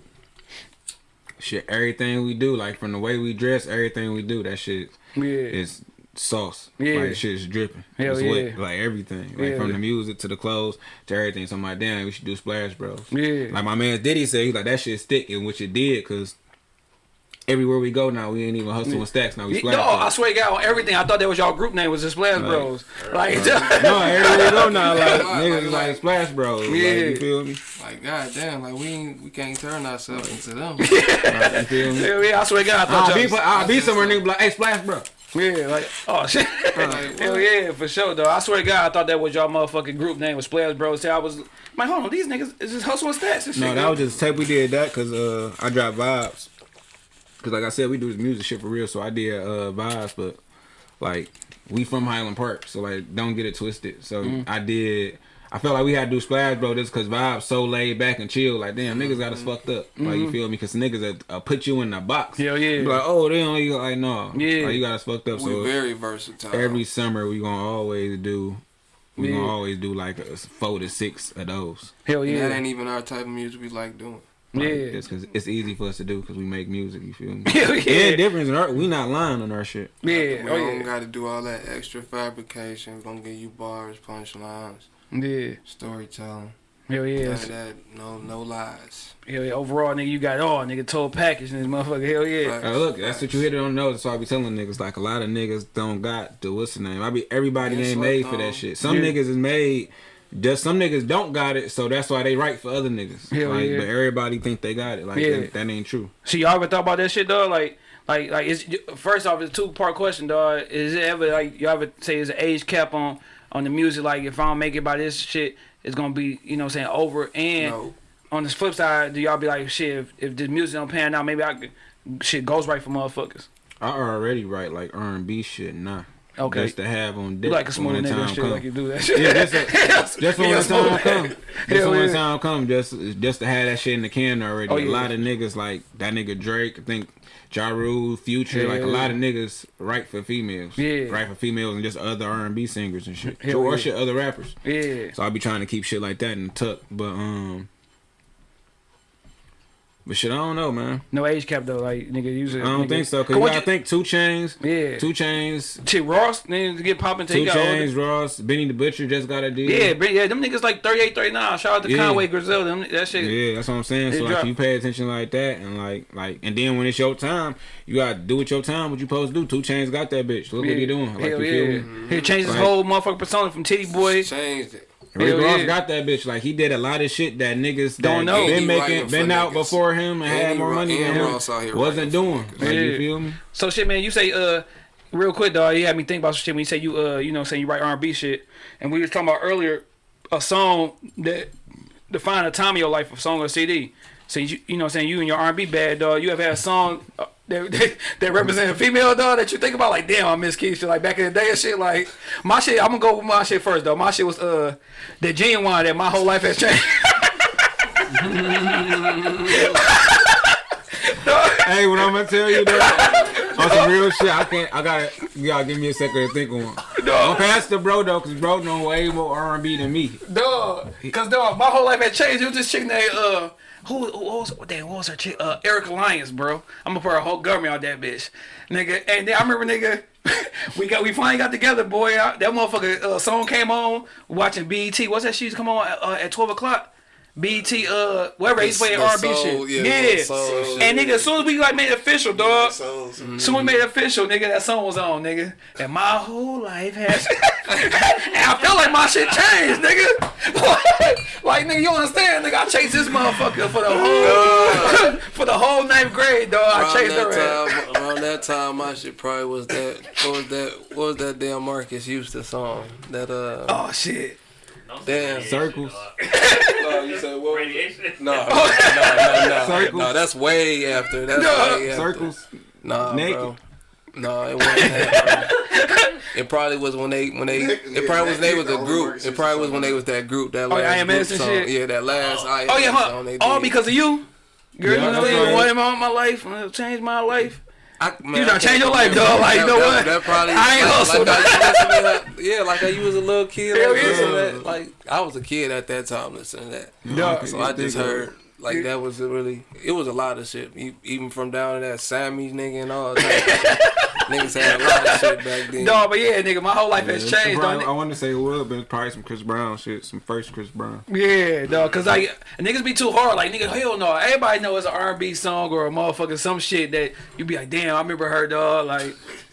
shit, everything we do, like from the way we dress, everything we do, that shit yeah, is sauce. Yeah. Like shit is dripping. Hell it's wet. yeah. Like everything. Like Yeah. from the music to the clothes to everything. So I'm like, damn, we should do Splash Bros. yeah. Like my man Diddy said, he like that shit stick, and which it did, cause everywhere we go now, we ain't even hustling stacks now. We Yeah, Splash no, I swear to God, on everything. I thought that was y'all group name was the Splash Bros. Like, no, everywhere we go now, like Like, niggas like- like Splash Bros. Like, Yeah. you feel me? Like, goddamn, like we ain't, we can't turn ourselves into them. Like, you feel me? yeah, yeah, I swear to God, I thought I'll be, y'all. I'll be somewhere, nigga, be like, hey, Splash Bro. Yeah, like, oh shit. Like, Hell yeah, for sure, though. I swear to God, I thought that was y'all motherfucking group name was Splash Bros. See, I was like, hold on, these niggas is just hustling stats and shit. No, that was just tape we did that because uh, I dropped vibes. Because like I said, we do this music shit for real. So I did uh, vibes, but like we from Highland Park, so like don't get it twisted. So Mm-hmm. I did. I felt like we had to do Splash Bro this because vibes so laid back and chill. Like damn, niggas got us fucked up. Like you feel me? Because niggas that uh, put you in a box. Mm-hmm. Hell yeah. Like oh they only like no. Yeah. Like, you got us fucked up. we So very versatile. every summer we gonna always do. We Yeah. gonna always do like a four to six of those. Hell And yeah. that ain't even our type of music we like doing. Like, Yeah. it's cause it's easy for us to do because we make music. You feel me? Yeah, yeah. difference in our we not lying on our shit. Yeah, we oh don't yeah. got to do all that extra fabrication. We're gonna give you bars, punchlines, Yeah. storytelling. Hell yeah. None of that, no, no lies. Hell yeah. Overall, nigga, you got all, nigga. Total package in this motherfucker. Hell yeah. Facts. Uh, look, that's what you hit it on the nose. That's why I be telling niggas like a lot of niggas don't got the what's the name. I be everybody ain't so, made for um, that shit. Some Yeah. niggas is made. Just some niggas don't got it, so that's why they write for other niggas. Hell like, yeah. but everybody think they got it. Like Yeah. that, that ain't true. So y'all ever thought about that shit, though? Like, like, like, is first off, it's a two part question, dog. Is it ever like y'all ever say is an age cap on on the music? Like, if I don't make it by this shit, it's gonna be, you know, what I'm saying over. And No. on the flip side, do y'all be like, shit, if, if the music don't pan out, maybe I could, shit goes right for motherfuckers. I already write like R and B shit now. Okay. Just to have on deck like a the nigga time shit, come. like you do that shit. Yeah, just, a, just when the time come. Just Hell when yeah. the time come, just just to have that shit in the can already. Oh, A lot of niggas like that nigga Drake. I think Ja Rule, Future, Yeah, like a lot of niggas write for females. Yeah. write for females and just other R and B singers and shit, Hell or yeah. shit other rappers. yeah. So I be trying to keep shit like that in the tuck, but um. But shit, I don't know, man. No age cap though, like nigga use it. I don't nigga. think so. Cause What you gotta you- think 2 Chainz, Yeah. 2 Chainz, Shit, Ross nigga to get popping till he Two got older. Chains, Ross, Benny the Butcher just got a deal. Yeah, but yeah, them niggas like 38, 39. Shout out to Yeah. Conway Griselda. Them, that shit. Yeah, that's what I'm saying. So like drop. you pay attention like that and like like and then when it's your time, you gotta do with your time what you supposed to do. 2 Chainz got that bitch. Look what he doing. Like Hell you yeah. feel me? He changed his Like- whole motherfucking persona from Titty Boy. Changed it. Rick Ross yeah. got that bitch. Like he did a lot of shit that niggas Don't that know. been making been out niggas. before him and, And had more ru- money than him wasn't writing doing. for Like Yeah. you feel me? So shit, man, you say uh real quick, dog. You had me think about some shit when you say you uh you know saying you write R and B shit, and we was talking about earlier a song that defined a time of your life, a song or CD. So you you know what I'm saying you and your R and B bad dog. You ever had a song uh, that, that that represent a female dog that you think about like damn I miss Keisha like back in the day and shit like my shit. I'm gonna go with my shit first though. My shit was uh the genuine that my whole life has changed. Hey, what I'm gonna tell you though, on some real shit, I can't. I gotta. You gotta give me a second to think on. I'm past the bro though, cause bro know way more R&B than me. Dog, cause dog, my whole life had changed. It was this chick named uh, who, who what was damn, what was her chick? Uh, Erica Lyons, bro. I'm gonna put her whole government on that bitch, nigga. And then I remember, nigga, we got we finally got together, boy. I, that motherfucker uh, song came on watching BET. What's that shit used to come on at, uh, at 12 o'clock? BET, uh, wherever he's playing The R&B shit. yeah, Yeah. soul. And nigga, as soon as we like made official, dog. So, Soon we made official, nigga. That song was on, nigga. And my whole life has. and I felt like my shit changed, nigga. like, nigga, you understand, nigga? I chased this motherfucker for the whole for the whole ninth grade, dog. I chased her. time, around that time, my shit probably was that. What was that? What was that damn Marques Houston song? That uh. Oh shit. Don't Damn. Circles. No, you said what? Radiation. No, no, no, no, Circles. no. That's way after. That's No. way after. Circles. Nah, Naked. bro. No, it wasn't that. It probably was when they when they it probably was they was a group. It probably was when they was that group that Oh, last yeah, group IMx and song. shit? Yeah, that last IMx Oh yeah, huh? All did. because of you. Girl, Yeah, you know that's what? right. What in my, my life changed my life. I, man, You done can't changed your life, dog. Like, you know that- what? That probably I ain't like, hustled. Like, I used to listen to that- yeah, like you was a little kid. Hell like, yeah. that. Like I was a kid at that time listening to that. Dog. So I just heard like that was really it was a lot of shit. Even from down to that Sammy's nigga and all that. Niggas had a lot of shit back then. Dog, but yeah, nigga, my whole life has changed, Brown- I want to say it would, but it's probably some Chris Brown shit, some first Chris Brown. Yeah, dog, cause like niggas be too hard. Like nigga, hell no. Everybody know it's an R&B song or a motherfucker some shit that you be like, damn, I remember her, dog. Like,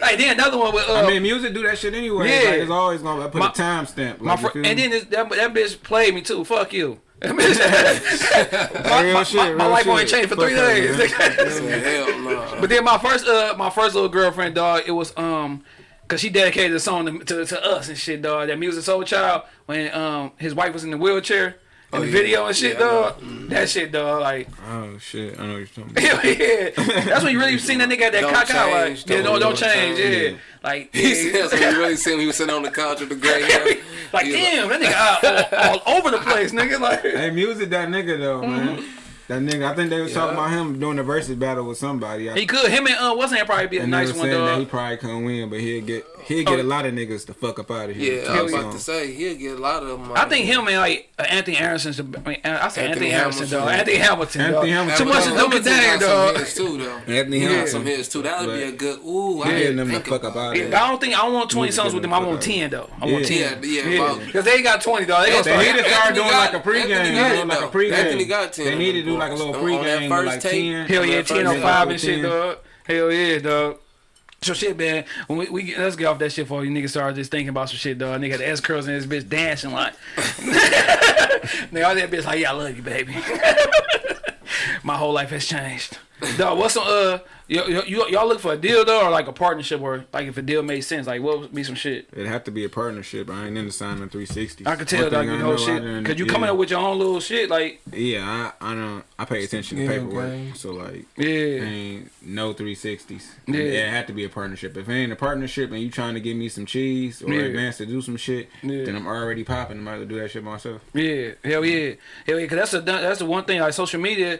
like then another one with uh, I mean, music do that shit anyway. Yeah. Like, it's always gonna put My- a timestamp. Like, my you fr- and then this, that that bitch played me too. Fuck you. That bitch- my, Real my, shit, my, my real life only shit. changed for Fuck three days. man. nigga. Hell no. But then my first uh my first little girlfriend dog it was um cause she dedicated the song to, to, to us and shit dog that Musiq Soulchild when um his wife was in the wheelchair in Oh, the yeah. video and shit Yeah, I know. dog that shit dog like Oh shit, I know what you're talking about. hell yeah that's when you really seen that nigga at that Don't cock out like change, yeah no don't- don't don't change change. yeah like He yeah. said, so you really seen him, he was sitting on the couch with the gray hair. like He was damn that nigga out all, all over the place nigga like Hey, music that nigga though, man. Mm-hmm. That nigga, I think they was talking about him doing a Verzuz battle with somebody. I, He could. Him and uh, wasn't probably be a they nice one, said that he probably couldn't win, but he'll get he'll get Oh. a lot of niggas the fuck up out of here. Yeah, I was about to say he'll get a lot of them. I think him and like uh, Anthony Harrison's. I mean, I said Anthony, Anthony Harrison, dog. Anthony Hamilton. Anthony dog. Hamilton. Too much to do with dang, Some dog. hits too, though. Anthony Yeah, Hamilton. some hits too. That would be a good. Ooh, I he getting didn't them the think fuck up out of here. I don't think I don't want 20 songs with them. I want 10 though. I want 10. Yeah, yeah, Because they ain't got 20 dog. They gonna start. need to start doing like a pregame, Anthony you got know, like a pregame. Anthony got 10 They need to do like a bars. little On- on that pregame, first like tape. 10. Hell yeah, that 10 first on 5 and episode, shit, 10. dog. Hell yeah, dog. So shit, man. When we, we get, let's get off that shit for you niggas start just thinking about some shit, dog. Nigga had the S curls and this bitch dancing like. nigga, all that bitch like, yeah, I love you, baby. My whole life has changed. Dog, what's some uh, y- y- you, y'all look for a deal though, or like a partnership, or like if a deal made sense, like what would be some shit? It'd have to be a partnership. I ain't into signing 360. I could tell One dog, thing you know know, shit, done- cause you yeah. coming up with your own little shit, like Yeah, I I don't I pay attention to Yeah, paperwork. okay. So like yeah, ain't no 360s. Yeah. Yeah. It had to be a partnership. If it ain't a partnership and you trying to give me some cheese or Yeah. advance to do some shit, Yeah. then I'm already popping. I might as well do that shit myself. Yeah, hell yeah, hell yeah. Cause that's the that's the one thing like social media.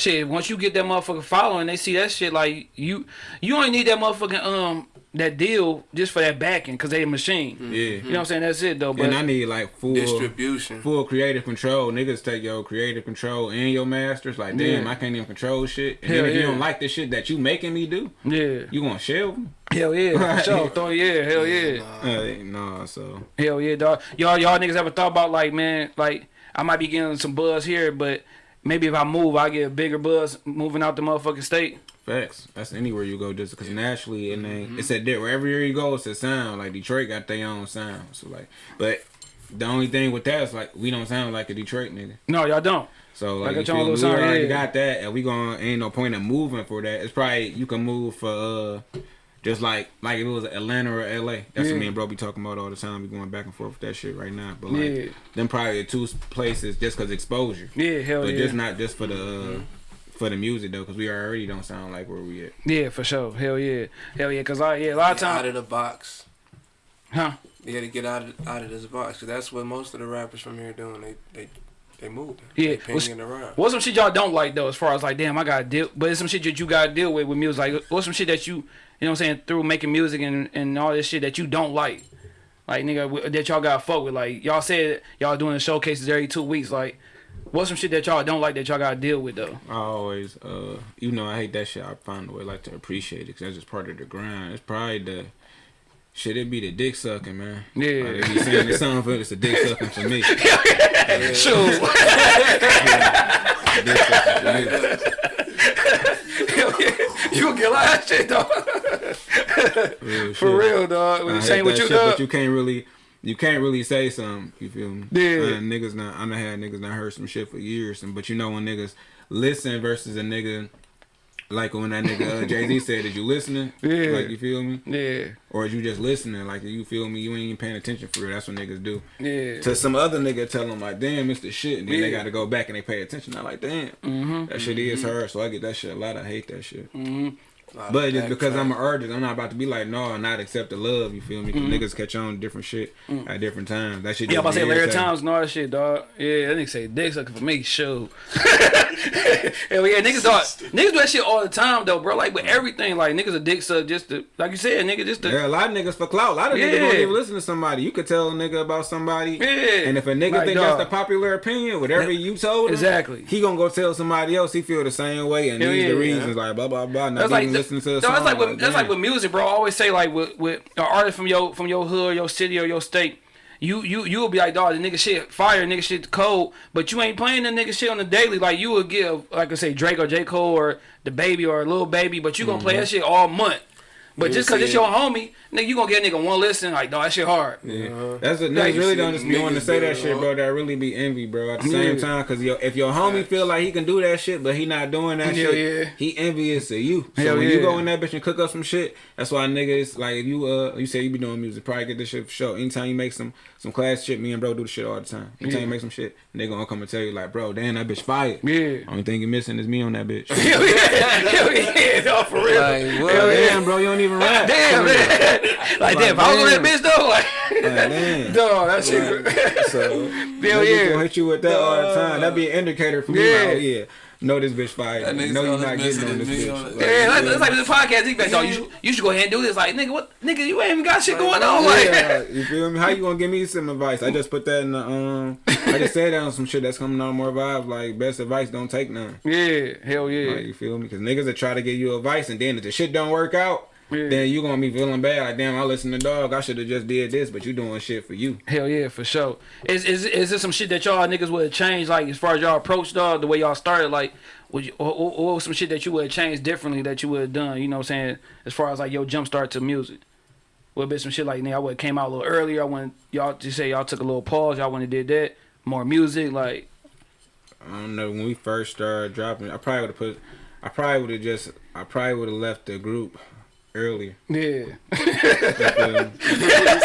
Shit, once you get that motherfucker following, they see that shit like you. You only need that motherfucking um that deal just for that backing, cause they a machine. Yeah. You know what I'm saying? That's it though. But and I need like full Distribution. full creative control. Niggas take your creative control and your masters. Like, damn, Yeah. I can't even control shit. And Hell then if you don't like the shit that you making me do, yeah, you gonna shelve me? hell yeah, for Right. sure. Throw yeah, hell yeah, Uh, no, so hell yeah, dog. Y'all y'all niggas ever thought about like man, like I might be getting some buzz here, but maybe if I move, I get a bigger buzz moving out the motherfucking state. facts. That's anywhere you go, just because naturally, and then it's a di- wherever you go, it's a sound. Like Detroit got their own sound. So like, but the only thing with that is like we don't sound like a Detroit nigga. No, y'all don't. So Like like, you feel we sound, already yeah. got that, and we gonna ain't no point in moving for that. It's probably you can move for uh, just like like if it was Atlanta or L.A. That's Yeah. what me and bro be talking about all the time. We going back and forth with that shit right now. But like Yeah. them probably the two places just cause exposure, Yeah, hell but yeah. But just not just for the uh, for the music though, cause we already don't sound like where we at. Yeah, for sure. Hell yeah. Hell yeah. Cause I yeah, a lot of Get out of the box. Huh? You got to get out of out of this box because that's what most of the rappers from here doing. They they they move. Yeah, they what's- pinging around. What's some shit y'all don't like though, as far as like, damn, I gotta deal but it's some shit that you gotta deal with with music. Like what's some shit that you you know what I'm saying, through making music and, and all this shit that you don't like? Like nigga that y'all gotta fuck with. Like y'all said y'all doing the showcases every two weeks. Like what's some shit that y'all don't like that y'all gotta deal with though? I always, uh, even though I hate that shit, I find a way like to appreciate it because that's just part of the grind. It's probably the shit. It be the dick sucking, man. Yeah. like, they be saying it's something for it's a dick sucking for me. Shoot. Dick sucking for me. You gonna get a lot of shit though. Real For real, dog. I hate Same with that you, shit, dog. but you can't really. You can't really say something. You feel me? Yeah. Uh, niggas not. I done had niggas not heard some shit for years, and but you know when niggas listen versus a nigga. Like when that nigga uh, Jay Z said, "Is you listening? Yeah. Like you feel me? Yeah. Or is you just listening? Like you feel me? You ain't even paying attention for real. That's what niggas do. Yeah. To some other nigga tell them like, damn, it's the shit. And then they got to go back and they pay attention. I'm like, damn, Mm-hmm. that shit is her. So I get that shit a lot. I hate that shit. But just because I'm an artist, I'm not about to be like, no, not accept the love. You feel me? 'Cause niggas catch on to different shit at different times. That shit. Mm. Yeah, I'm about to say be Larry irritating. Times and all that shit, dog. Yeah, that nigga say dick sucking for me, show. Hell yeah, niggas dog, niggas do that shit all the time though, bro. Like with everything, like niggas a dick suck just to, like you said, nigga just to. There are a lot of niggas for clout. A lot of niggas don't even listen to somebody. You could tell a nigga about somebody. Yeah. And if a nigga Like, think dog. that's the popular opinion, whatever you told him, Exactly. he gonna go tell somebody else he feel the same way and Hell these yeah. the reasons like blah blah blah. Not That's like even listening to the no, song. that's like with, that's like with music, bro. I always say like with with an artist from your from your hood, your city, or your state. You you you will be like, dog, the nigga shit fire, nigga shit cold, but you ain't playing the nigga shit on the daily. Like you would give, like I say, Drake or J Cole or DaBaby or a Lil Baby, but you gonna play that Mm-hmm. shit all month. But You just cause see it's your homie, nigga, you gonna get a nigga one listen, like, dog, that shit hard. Yeah. That's what Like, niggas you really don't the just be wanting to say that shit, bro. That really be envy, bro. At the Yeah. same time, cause yo, if your homie feel like he can do that shit, but he not doing that Hell shit, yeah. he envious of you. So Hell when yeah. you go in that bitch and cook up some shit, that's why niggas like if you uh you say you be doing music, probably get this shit for sure. Anytime you make some some class shit, me and bro do the shit all the time. Anytime Yeah. you make some shit, they gonna come and tell you like, bro, damn that bitch fired. Yeah. Only thing you missing is me on that bitch. Hell yeah, hell yeah, dog, for real. Like, what? Hell yeah. Damn, bro, you don't don't even rap. Damn, man. like, damn, if I was on that bitch though, like, Like, damn. dog, that shit. So Hell yeah. gonna hit you with that all the time. That'd be an indicator for me. Yeah. Like, oh yeah, know this bitch fire. That nigga know you're not getting on this bitch. is me on Like, Yeah, yeah. that's like this podcast. He like, you should, you should go ahead and do this. Like, nigga, what, nigga, you ain't even got shit going on. Like, Yeah, you feel me? How you gonna give me some advice? I just put that in the um. I just said that on some shit that's coming on more vibes. Like best advice, don't take none. yeah, hell yeah. Like, you feel me? Because niggas will try to give you advice, and then if the shit don't work out, Yeah. then you gonna be feeling bad. Like damn, I listen to dog. I should have just did this, but you doing shit for you. Hell yeah, for sure. Is is is there some shit that y'all niggas would have changed, like as far as y'all approach dog, the way y'all started, like would you, or, or, or some shit that you would have changed differently that you would have done, you know what I'm saying, as far as like your jump start to music? Would have been some shit like nigga, I would have came out a little earlier. I wouldn't y'all just say y'all took a little pause, y'all wouldn't did that. More music, like I don't know when we first started dropping. I probably would have put. I probably would have just. I probably would have left the group earlier. yeah.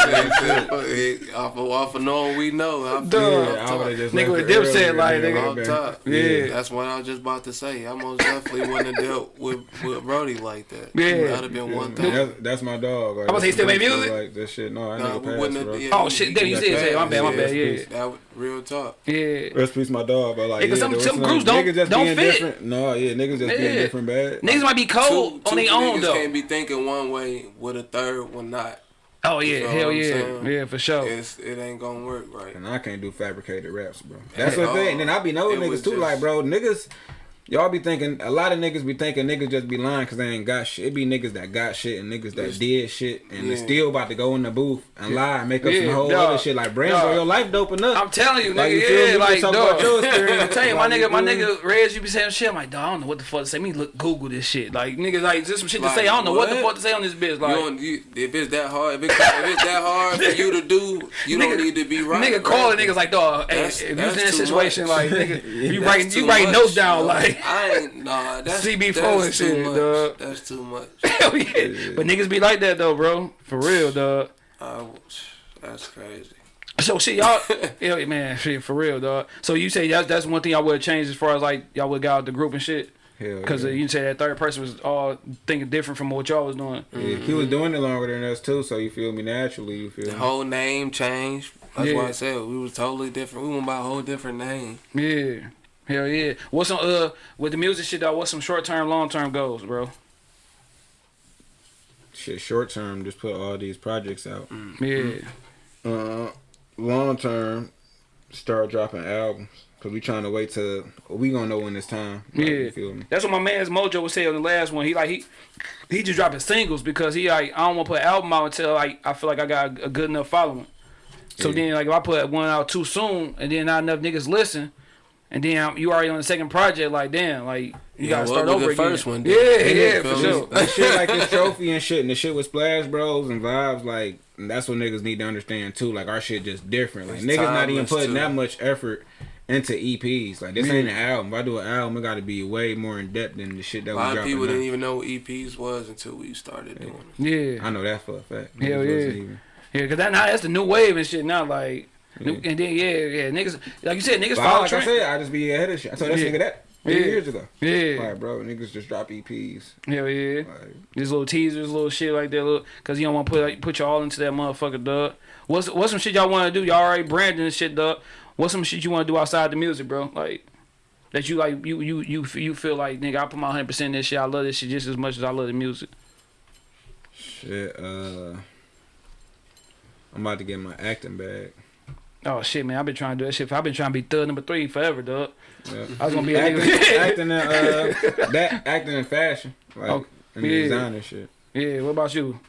You feel me? off of, off of knowing we know. I'm Duh. Yeah, I would have Nigga with it Dipset, like, nigga. nigga. Off top. Yeah. That's what I was just about to say. I most definitely wouldn't have dealt with, with Brody like that. Yeah. That'd have been one thing. that's, that's my dog. Like, I was say he still that's make music? Like that shit. No, I Nah, nigga we passed, wouldn't bro. have. Yeah, Oh, he- shit, he damn, you said- say, my bad, my bad, yeah. That was real talk. Yeah. Rest peace, my dog. But like, Yeah, 'cause some- though, some groups don't- just don't fit. Different. No, yeah, niggas just Yeah. being different bad. Niggas might be cold Two- on their two own niggas can't be thinking one way with a third one not. Oh You yeah, know hell yeah, saying? yeah for sure. It's, it ain't gonna work right. And I can't do fabricated raps, bro. That's At the thing. And then I be knowing It niggas too, just- like, bro, niggas. Y'all be thinking a lot of niggas be thinking niggas just be lying because they ain't got shit. It be niggas that got shit and niggas that Yes. did shit and they Yeah. still about to go in the booth and lie and make up Yeah, some whole dog. other shit like brands Dog. or your life dope up. I'm telling you, Like, you feel me? yeah, You like, just talk dog. about your. I'm telling you, my nigga, my nigga, Reg, you be saying shit. I'm like, dog, I don't know what the fuck to say. Me look, Google this shit. Like, niggas, like, just some shit to say. I don't know what? the fuck to say on this bitch. You Like, don't, you, if it's that hard, if, it, if it's that hard for you to do, you Nigga- don't need to be right. nigga calling right? niggas like, dog, hey, if you that's in that situation, like, nigga, you That's writing, too you writing notes down, like, I ain't nah. That's CB4 that's and too shit, much. dog. That's too much. hell yeah. But niggas be like that though, bro, for real, dog. I, that's crazy. So shit, y'all, yeah, man, shit, for real, dog. So you say that's that's one thing y'all would have changed as far as like y'all would got out the group and shit. Hell Because yeah. Uh, you say that third person was all thinking different from what y'all was doing. Yeah, he was mm-hmm. doing it longer than us too, so you feel me naturally. You feel The me? whole name changed. That's Yeah. why I said we was totally different. We went by a whole different name. Yeah. Hell yeah. What's some uh with the music shit though, what's some short term, long term goals, bro? Shit, short term, just put all these projects out. Yeah. Uh, long term, start dropping albums. Cause we trying to wait till we gonna know when it's time. Like, Yeah. feel me? That's what my man's Mojo was saying on the last one. He like he he just dropping singles because he like I don't want to put an album out until like I feel like I got a good enough following. So Yeah. then like if I put one out too soon and then not enough niggas listen, and then you already on the second project, like damn, like you Yeah, gotta start was over the again. first one, yeah, dude? yeah, Yeah, for sure. me? The shit like this trophy and shit, and the shit with Splash Bros and vibes, like that's what niggas need to understand too. Like our shit just different. Like It's niggas not even putting too. that much effort into EPs. Like this ain't an album. If I do an album, it got to be way more in depth than the shit that A we lot of dropping people now. didn't even know what EPs was until we started doing it. Yeah, I know that for a fact. Hell yeah. yeah, cause that now that's the new wave and shit now. Like, and then yeah, yeah, niggas like you said, niggas follow like I said, I just be ahead of shit. I told Yeah. nigga that Yeah. years ago. Yeah, Like, bro, niggas just drop EPs. hell yeah. Like, These little teasers, little shit like that, little, cause you don't want to put like, put y'all into that motherfucker, dog. What's what's some shit y'all want to do? Y'all already branding and shit, dog. What's some shit you want to do outside the music, bro? Like that you like you you you you feel like nigga, I put my hundred percent in this shit. I love this shit just as much as I love the music. shit. Uh, I'm about to get my acting bag. Oh shit, man, I've been trying to do that shit. I've been trying to be third number three forever, dog. Yeah. I was gonna be acting, acting in uh, that acting in fashion, like Oh, in yeah. design and shit. yeah. What about you?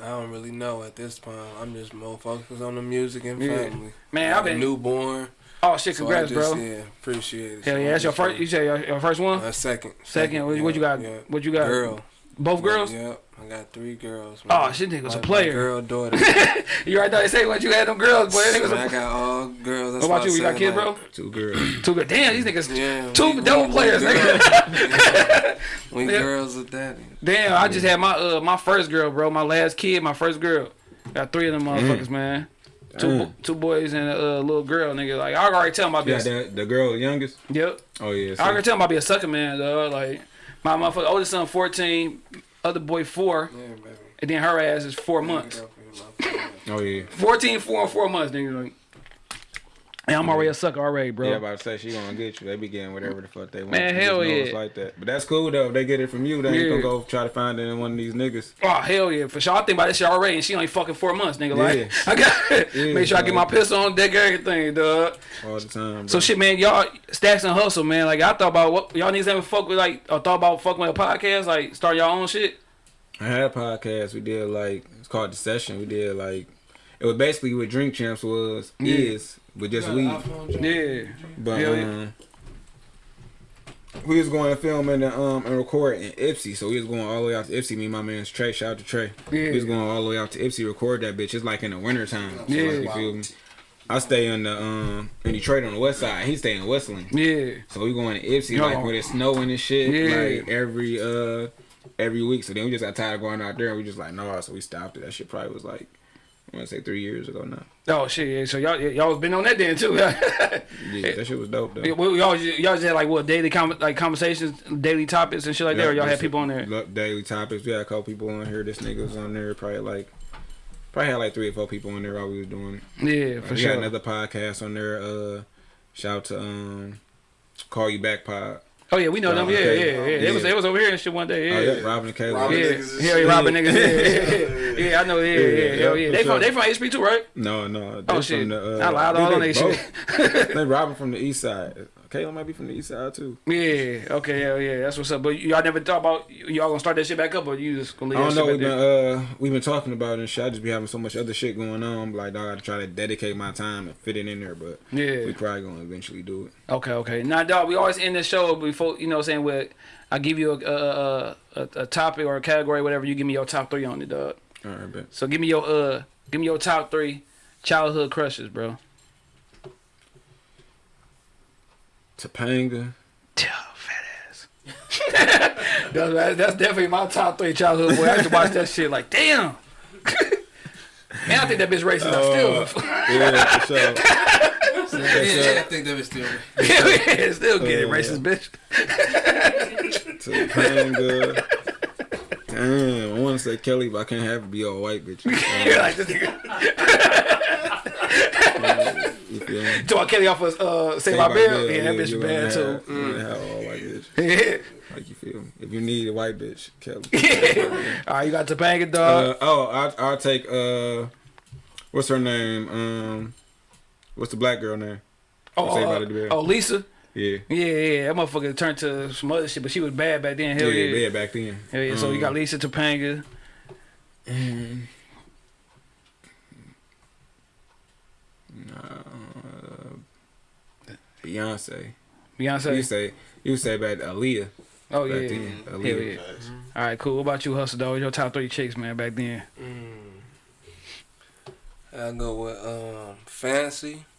I don't really know at this point. I'm just more focused on the music and Yeah. family. Man, I've a been. nell Oh shit, congrats, I just, bro. Yeah, appreciate it. Hell So yeah, I'm that's your just first. You say your, your first one, Uh, second. second. What, what you got? Yeah. What you got? Girl. Both girls. Yep. I got three girls. Oh, man. shit, nigga was a My- my player. Girl, daughter. You right there. They say what you had them girls, boy. That nigga was Man, I a, got all girls. That's what about you? I You got said, kids, like, bro? Two girls. Two good. Damn, these niggas. Yeah. Two we- double we- players, we nigga. We Yeah. girls with daddy. Damn, I just had my uh my first girl, bro. My last kid, my first girl. Got three of them motherfuckers, man. Two bo- two boys and a uh, little girl, nigga. Like I already tell them I be. Yeah, A, the the girl youngest. yep. Oh yeah. I already tell them I be a sucker man, dog. Like my motherfucker oldest son, fourteen. other boy four, Yeah, baby. and then her ass is four months. Get off of here, my Oh yeah. 14, four, and four months, nigga. Like, and I'm already a sucker already, bro. Yeah, about to say she gonna get you. They be getting whatever the fuck they want. Man, hell yeah. Like that. But that's cool though. If they get it from you, they ain't Yeah. gonna go try to find it in one of these niggas. Oh hell yeah, for sure. I think about this shit already, and she only fucking four months, nigga. Like Yeah. I got Yeah, make sure I get my pistol on deck, everything, dog. all the time. So shit, man, y'all stacks and hustle, man. Like I thought about what y'all niggas ever fuck with, like or thought about fucking with a podcast, like start y'all own shit. I had a podcast. We did like it's called the session. We did like it was basically what Drink Champs was Yeah. is, but just Got weed. an iPhone, Joe? Yeah, But Hell yeah. um, we was going to film and um and record in Ypsi, so we was going all the way out to Ypsi. Me and my man's Trey, shout out to Trey. Yeah. We was going all the way out to Ypsi, record that bitch. It's like in the winter time. So Yeah. like, you feel me? I stay in the um in Detroit on the west side. He stay in Westland. yeah, So we going to Ypsi Yo. like when it's snowing and shit, Yeah. like every uh every week. So then we just got tired of going out there and we just like no, so we stopped it. That shit probably was like I want to say three years ago now. Oh shit, yeah. So y'all y'all been on that then too. Yeah, that shit was dope though. Well, y'all y'all just had like what daily com- like conversations, daily topics and shit like that, or y'all had people on there. Daily topics. We had a couple people on here. This nigga was on there. Probably like, probably had like three or four people on there while we was doing. Yeah, for we sure. got another podcast on there. Uh, shout out to um, Call You Back Pod. Oh yeah, we know them. Robin Yeah, yeah, yeah. They was Yeah. they was over here and shit one day. Oh, Yeah. yeah, Robin and Kayla. Robin Yeah, niggas yeah, yeah, Robin niggas. Yeah, yeah, yeah. yeah, I know. Yeah, yeah, Yeah, hell yeah, yeah. They from sure. they from HP too, right? No, no. Oh shit, From the, uh, I lied all on they they shit. both- they Robin from the east side. Kayla might be from the east side too. Yeah, okay, hell yeah, that's what's up. But y'all never thought about y'all gonna start that shit back up, or you just gonna I leave don't that know. shit We've been uh we've been talking about it and shit. I just be having so much other shit going on. Like dog, I gotta try to dedicate my time and fit it in there. But Yeah. we probably gonna eventually do it. Okay, okay. Now, dog, we always end the show before you know, what I'm saying with I give you a a, a a a topic or a category, whatever. You give me your top three on it, dog. All right, bet. So give me your uh, give me your top three childhood crushes, bro. Topanga. Oh, fat ass. that's, that's definitely my top three childhood boy. I used to watch that shit like, damn. Man, I think that bitch racist. I still, Yeah, for sure. Yeah, I think that was still. yeah, still get it, Uh, racist bitch. Topanga. Damn, I want to say Kelly, but I can't have it be all white bitch. You're like this nigga. Me? Talking Kelly off of uh, Save My Bill. Yeah, that bitch bad too. have- you wanna have all white bitch. Like you feel me? If you need a white bitch, Kelly. All right, you got Topanga, dog. Uh, oh, I I'll take uh, what's her name? Um, what's the black girl name? oh, uh, oh, Lisa. Yeah. Yeah, yeah, that motherfucker turned to some other shit, but she was bad back then. Hell yeah, yeah. yeah, back then. Hell yeah. So you got Um, Lisa Topanga. Um, uh, Beyonce. You say you say about Aaliyah. Oh back yeah. then, Hell Aaliyah. yeah. All right, cool. What about you, Hustle Dog? Your top three chicks, man, back then. I go with um fancy.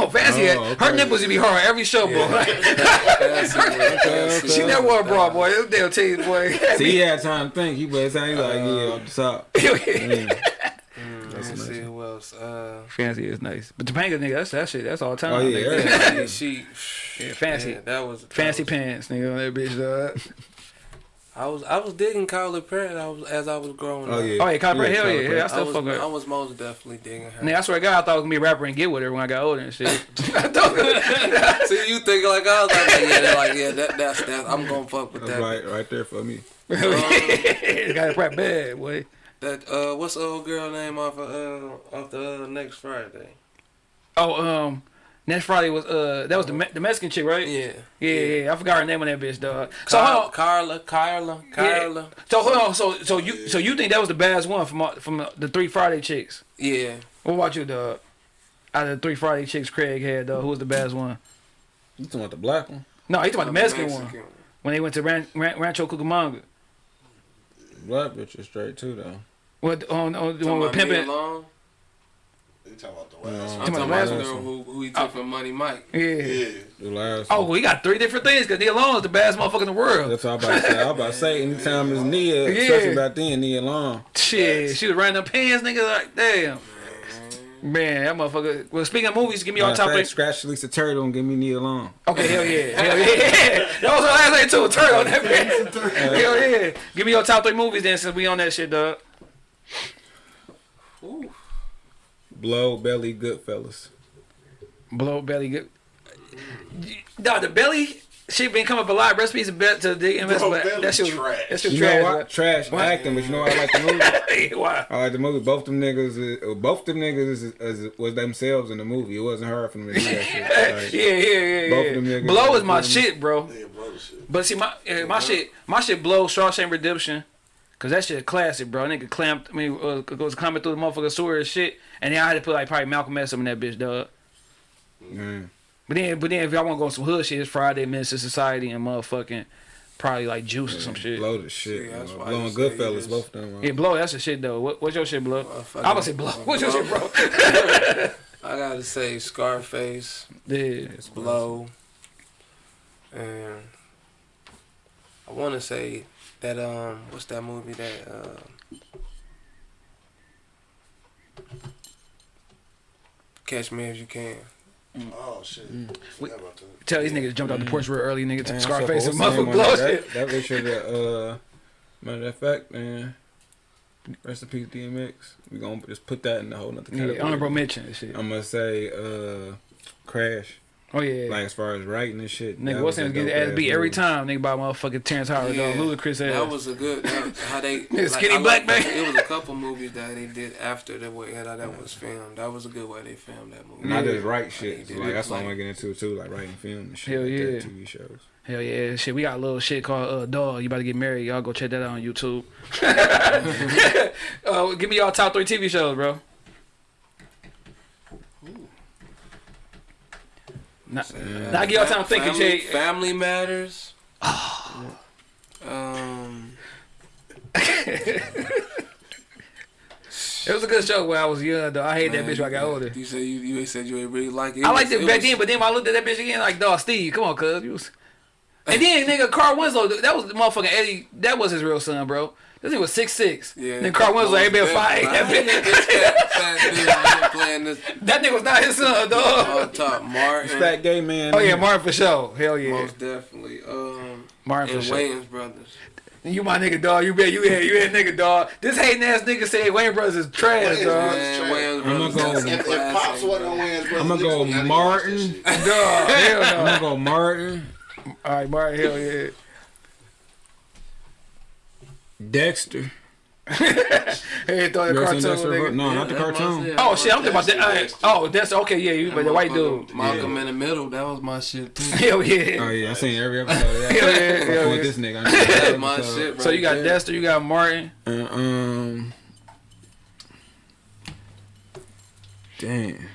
Oh, fancy. Oh, Her nipples would be hard every show, boy. Fancy, fancy. she never wore a bra, boy. Them damn titties, boy. See, he had time to think. He was saying like, yeah, off the top. Mm. Let's That's see nice. who else. Uh, fancy is nice, but Topanga, nigga, that's that shit. That's all time. Oh, yeah, nigga. yeah. she, Yeah, fancy. yeah, that was that Fancy was- pants, nigga, on that bitch, dog. I was I was digging Kylie Perry. I was as I was growing Oh up. yeah. Oh, yeah, Kylie Perry, hell yeah, yeah, I I still was, fuck with I was most definitely digging her. Nigga, I swear to God, I thought I was gonna be a rapper and get with her when I got older and shit. See, you think like I was like, like, yeah, that, like yeah, that, that's that. I'm gonna fuck with That's that. right, right there for me. it got rap bad, boy. That uh, what's the old girl name off of uh off the uh, next Friday? Oh, um, next Friday was uh that was the the Mexican chick, right? Yeah. Yeah, yeah, I forgot her name on that bitch, dog. So Carla, hold on. Carla, Carla, Carla. So hold on. So so you so you think that was the baddest one from from the three Friday chicks? Yeah. What about you, dog? Out of the three Friday chicks Craig had, dog, who was the baddest one? You talking about the black one? No, he talking about the Mexican, one when they went to Ran- Ran- Rancho Cucamonga. Black bitch is straight too though. What on, on the one with about Nia pimping? Long? You talking about the last I'm one? Talking talking about about the the last girl who, who he took oh. from Money Mike. Yeah. Yeah. The last. Oh, one. we got three different things because Nia Long is the baddest motherfucker in the world. That's what I'm about to say. I'm about to say anytime it's Nia, Yeah. especially back then, Nia Long. Shit, she was running them pants, nigga. Like, damn. Man, that motherfucker. Well, speaking of movies, give me your top of three. Scratch Lisa Turtle and give me Nia Long. Okay, hell yeah, hell yeah. That was the last thing too. Turtle, that. Hell yeah. Give me your top three movies then, since we on that shit, dog. Blow, Belly, Goodfellas. Blow belly good. Dog, the belly shit been coming up a lot. Recipes of bet to the invest, Bro, but Belly that shit, trash. that shit You know trash. what? Trash What? acting, but you know what I like the movie. Why? I like the movie. Both them niggas, uh, both them niggas is, is, was themselves in the movie. It wasn't hard for them to do that shit. Like, Yeah, yeah, yeah, Both yeah. them niggas Blow is my shit, bro. Yeah, bro, shit. But see, my uh, my shit, my shit blow Shawshank Redemption, cause that shit a classic, bro. Nigga clamped, I mean, uh, goes climbing through the motherfucking sewer and shit, and then I had to put like probably Malcolm X up in that bitch, dog. Man. But then, but then if y'all want to go on some hood shit, it's Friday, Menace II Society, and motherfucking probably like Juice or some shit. Blow the shit. See, that's man. why I Blow and just say Goodfellas, both of them. Yeah, blow. That's the shit though. What, what's your shit, blow? Motherfucker. I would say blow. What's your shit, bro? I gotta say Scarface, yeah. It's Blow, and I want to say that um, what's that movie that uh, Catch Me If You Can. Oh shit. Forgot about that. Tell these niggas jumped out the porch real early, nigga. Man, Scarface so and what's the name motherfucker on blow that? shit. That, that should have, uh, matter of fact, man. Rest in peace, DMX. We gonna just put that in the whole nother category. Yeah, honorable mention and shit. I'm gonna say, uh, Crash. Oh yeah. Like as far as writing and shit. Nigga, that what's was name? Get dope ass ass beat every time. Nigga by motherfucking Terrence Howard, Yeah. dog. Ludacris ass. That was a good that, how they Skinny I black like- man. It was a couple movies that they did after the way that that was filmed. That was a good way they filmed that movie. Not Yeah. just write shit. They So like that's what I'm want to get into too, like writing film and shit. Hell like yeah. that, TV shows. Hell yeah, shit. We got a little shit called uh, Dog. You about to get married? Y'all go check that out on YouTube. uh, give me y'all top three TV shows, bro. Now, now I give y'all time thinking, think and family, Matters. um, It was a good show when I was young, though. I hate that bitch when I got older. You said you, you said you ain't really like it. I liked was- it back was- then, but then when I looked at that bitch again, like, dog, Steve, come on, cuz. Was... And then, nigga, Carl Winslow, that was the motherfucking Eddie, that was his real son, bro. This nigga was six six. Yeah, Then Carl Winslow ain't been Most fight. definitely. That, This fat, fat dude was playing this that nigga was not his son, dog. on top. Martin. Fat gay man. Oh yeah, Martin for sure. Hell yeah, Most definitely. Um, Martin for and sure. Wayans brothers. You my nigga, dog. You bet you had you had nigga, dog. This hating ass nigga said Wayans Brothers is trash, Wayans dog. Brothers. Man, trash. Wayans I'ma go- that's If, if Pops wasn't on. Wayans Brothers, I'ma go wouldn't have to Martin. watch that shit. Dog, hell I'm gonna go Martin, All right, Martin, hell yeah. Dexter. Hey, throw the You ever cartoon, seen Dexter? nigga. No, not the cartoon. was. Oh shit, I'm talking about that. Dexter, all right. Dexter. Oh, that's okay. Yeah, you but the white dude. Malcolm in the Middle. That was my shit too. Hell yeah. Oh yeah, I seen every episode of that. Hell yeah, Fucking hell with yeah. this nigga. That's my episode. shit, bro. So you got Dexter, you got Martin. Uh, um. Damn.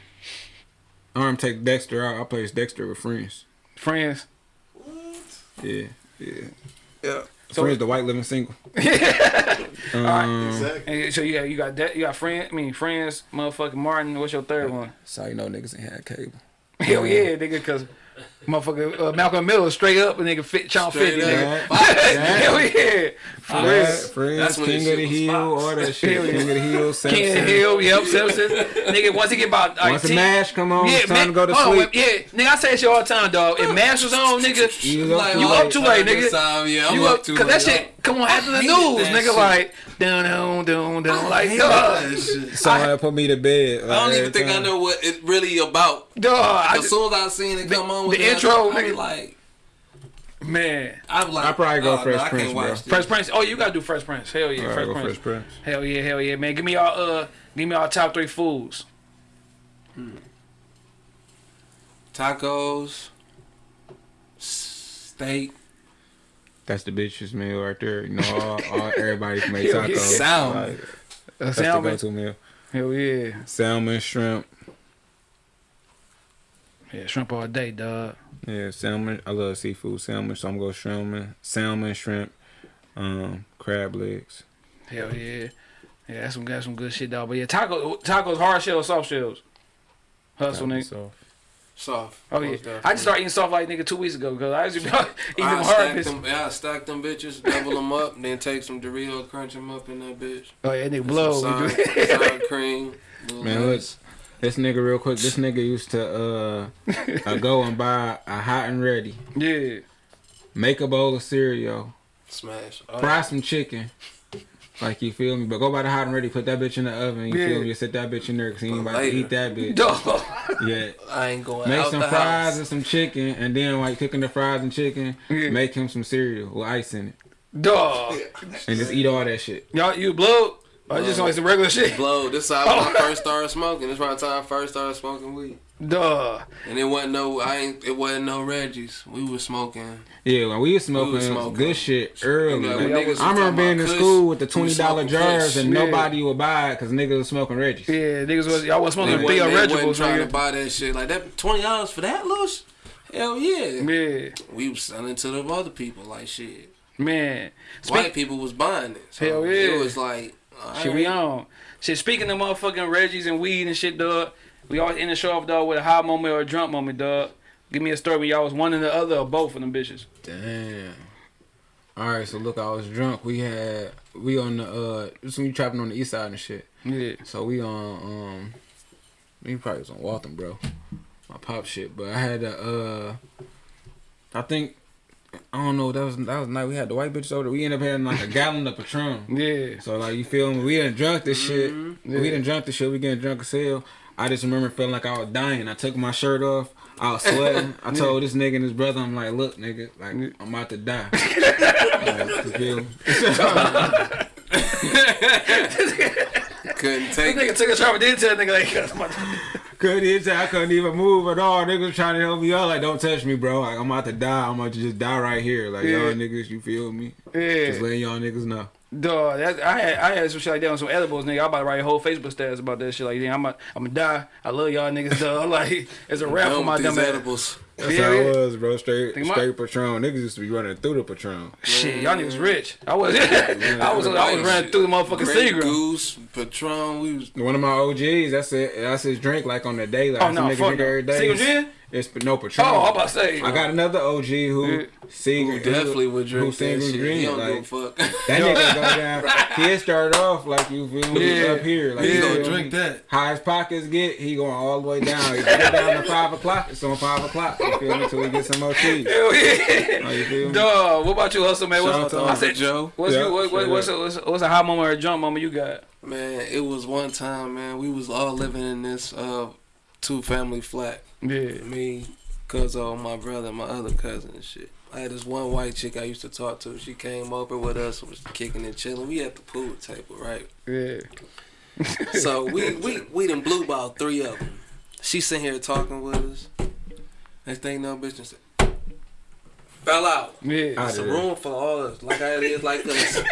I'm take Dexter out. I play Dexter with friends. Friends. What? Yeah, yeah. Yeah. So, friends, the white living single. um, Exactly. and so yeah, you got that you got friend. I mean friends. Motherfucking Martin. What's your third one? So you know niggas ain't had cable. Hell yeah, nigga, cause motherfucker uh, Malcolm Miller straight up and nigga fit Channel Straight 50, up. nigga. Hell yeah. For real. Friends, friends That's King of the Hill, Fox. all that shit. King of the Hill, Simpsons. King of the Hill, yep, Simpsons. nigga, once he get about like Once the 10 mash come on, it's time man, to go to hold on, sleep. yeah, nigga, I say that shit all the time, dog. If Mash was on, nigga, You you, up too up late. too late, nigga. Time, yeah, I'm you up up, too cause that shit come on after the news, nigga. shit. Like down, down, down, down, like dog, Somebody put me to bed. I don't even think I know what it really about. dog. I As just, soon as I seen it come on, with the that, intro, I was nigga. like, man, I was like, I'd probably go oh, Fresh no, I Prince, can't bro. this. Fresh Prince. Oh, you gotta do Fresh Prince. Hell yeah, Fresh go Prince. Fresh Prince. Hell yeah, hell yeah, man. Give me y'all uh, give me y'all top three foods. Hmm. Tacos, steak, That's the bitch's meal right there. You know, all, all everybody can make Hell yeah. tacos. Salmon. Like, that's the salmon. go-to meal. Hell yeah, Salmon, shrimp. yeah, shrimp all day, dog. Yeah, salmon. I love seafood. Salmon, so I'm gonna go salmon, salmon, shrimp, um, crab legs. Hell yeah, yeah, that's some got some good shit, dog. But yeah, taco tacos, hard shell, soft shells. Hustle, nigga. So, soft. Oh yeah, most I just started eating soft like nigga two weeks ago because I used to be eating I them stack hard bitches. them, yeah, I stack them bitches, double them up, then take some Doritos, crunch them up in that bitch. Oh yeah, nigga With blow. some We sour, do- sour cream. little Man, lettuce. This nigga, real quick. This nigga used to uh, go and buy a hot and ready, Yeah. make a bowl of cereal, Smash. fry some chicken. Like you feel me, but go buy the hot and ready, put that bitch in the oven. You Yeah. feel me? Just sit that bitch in there because he ain't about to eat that bitch. Dog. Yeah, I ain't going make some fries house. and some chicken, and then like cooking the fries and chicken, Yeah. make him some cereal with ice in it, Dog. and just eat all that shit. Y'all, you blow? I just uh, like some regular shit. Blow. This how Oh. when I first started smoking. This around the time I first started smoking weed. Dog. And it wasn't no, I ain't. It wasn't no Reggie's. We was smoking. Yeah, when we was smoking, We was smoking. good shit early. Like, Like, niggas I remember being in school with the twenty was dollar smoking jars Kush. and Yeah. nobody would buy it because niggas was smoking Reggie's. Yeah, niggas was y'all was They smoking wasn't, Theo they wasn't trying to buy that shit like that. Twenty dollars for that, little sh- Hell yeah. Yeah, We was selling to the other people like shit. man. White Speak, people was buying it. So Hell yeah. It was like. Shit, we on. Shit, speaking of motherfucking Reggie's and weed and shit, dog. We always end the show off, dog, with a high moment or a drunk moment, dog. Give me a story when y'all was one and the other or both of them bitches. Damn. All right, so look, I was drunk. We had we on the uh, this when we trapping on the east side and shit. Yeah. So we on um, we probably was on Waltham, bro. My pop shit, but I had a uh, I think I don't know. That was that was night. We had the white bitch over. We ended up having like a gallon of Patron. Yeah. So like you feel me? We didn't drunk this shit. Mm-hmm. We didn't drunk this shit. We getting drunk as hell. I just remember feeling like I was dying. I took my shirt off. I was sweating. I told this nigga and his brother, I'm like, look, nigga, like I'm about to die. Like, you feel me? couldn't This take nigga it. took a shot, but didn't tell nigga like, I'm about to- couldn't even, I couldn't even move at all. Niggas trying to help me out. Like, don't touch me, bro. Like, I'm about to die. I'm about to just die right here. Like, Yeah. y'all niggas, you feel me? yeah. Just letting y'all niggas know. Dog, that, I had I had some shit like that on some edibles, nigga. I about to write a whole Facebook status about that shit. Like, yeah, I'm a, I'm gonna die. I love y'all niggas, dog. Like, it's a rap for my dumb ass. edibles. That's Yeah, how yeah. it was, bro. Straight, Think my- straight Patron. Niggas used to be running through the Patron. Shit, y'all niggas rich. I was, I was, I was running through the motherfucking Grey Seagram. Goose, Patron. We was One of my OGs, that's it. That's his drink, like on the daily. Oh I see no, niggas drink no. every day. Single gin? It's no Patron. Oh, I'm about to say. I got another OG who Yeah. sing who definitely would drink who that single shit. green, He don't like, give a fuck. That nigga go down. He started off like you feel me Yeah. up here. Like He you gonna feel drink that. High his pockets get, he going all the way down. He get down to five o'clock. It's on five o'clock. You feel me? Until we get some more cheese. Hell yeah. Like, you feel me? Dog, what about you, Hustle, man? Shout out What's, to I said, Joe. What's, Yeah, you, what, what, what's, a, what's, a, what's a high moment or a jump moment you got? Man, it was one time, man. We was all living in this uh two family flat. Yeah. Me, Cuzzo, my brother, and my other cousin and shit. I had this one white chick I used to talk to. She came over with us, was kicking and chilling. We at the pool table, right? Yeah. So we we we done blew about three of them. She sitting here talking with us. Next thing no bitch just fell out. Yeah. I It's a room for all of us, like I is like us.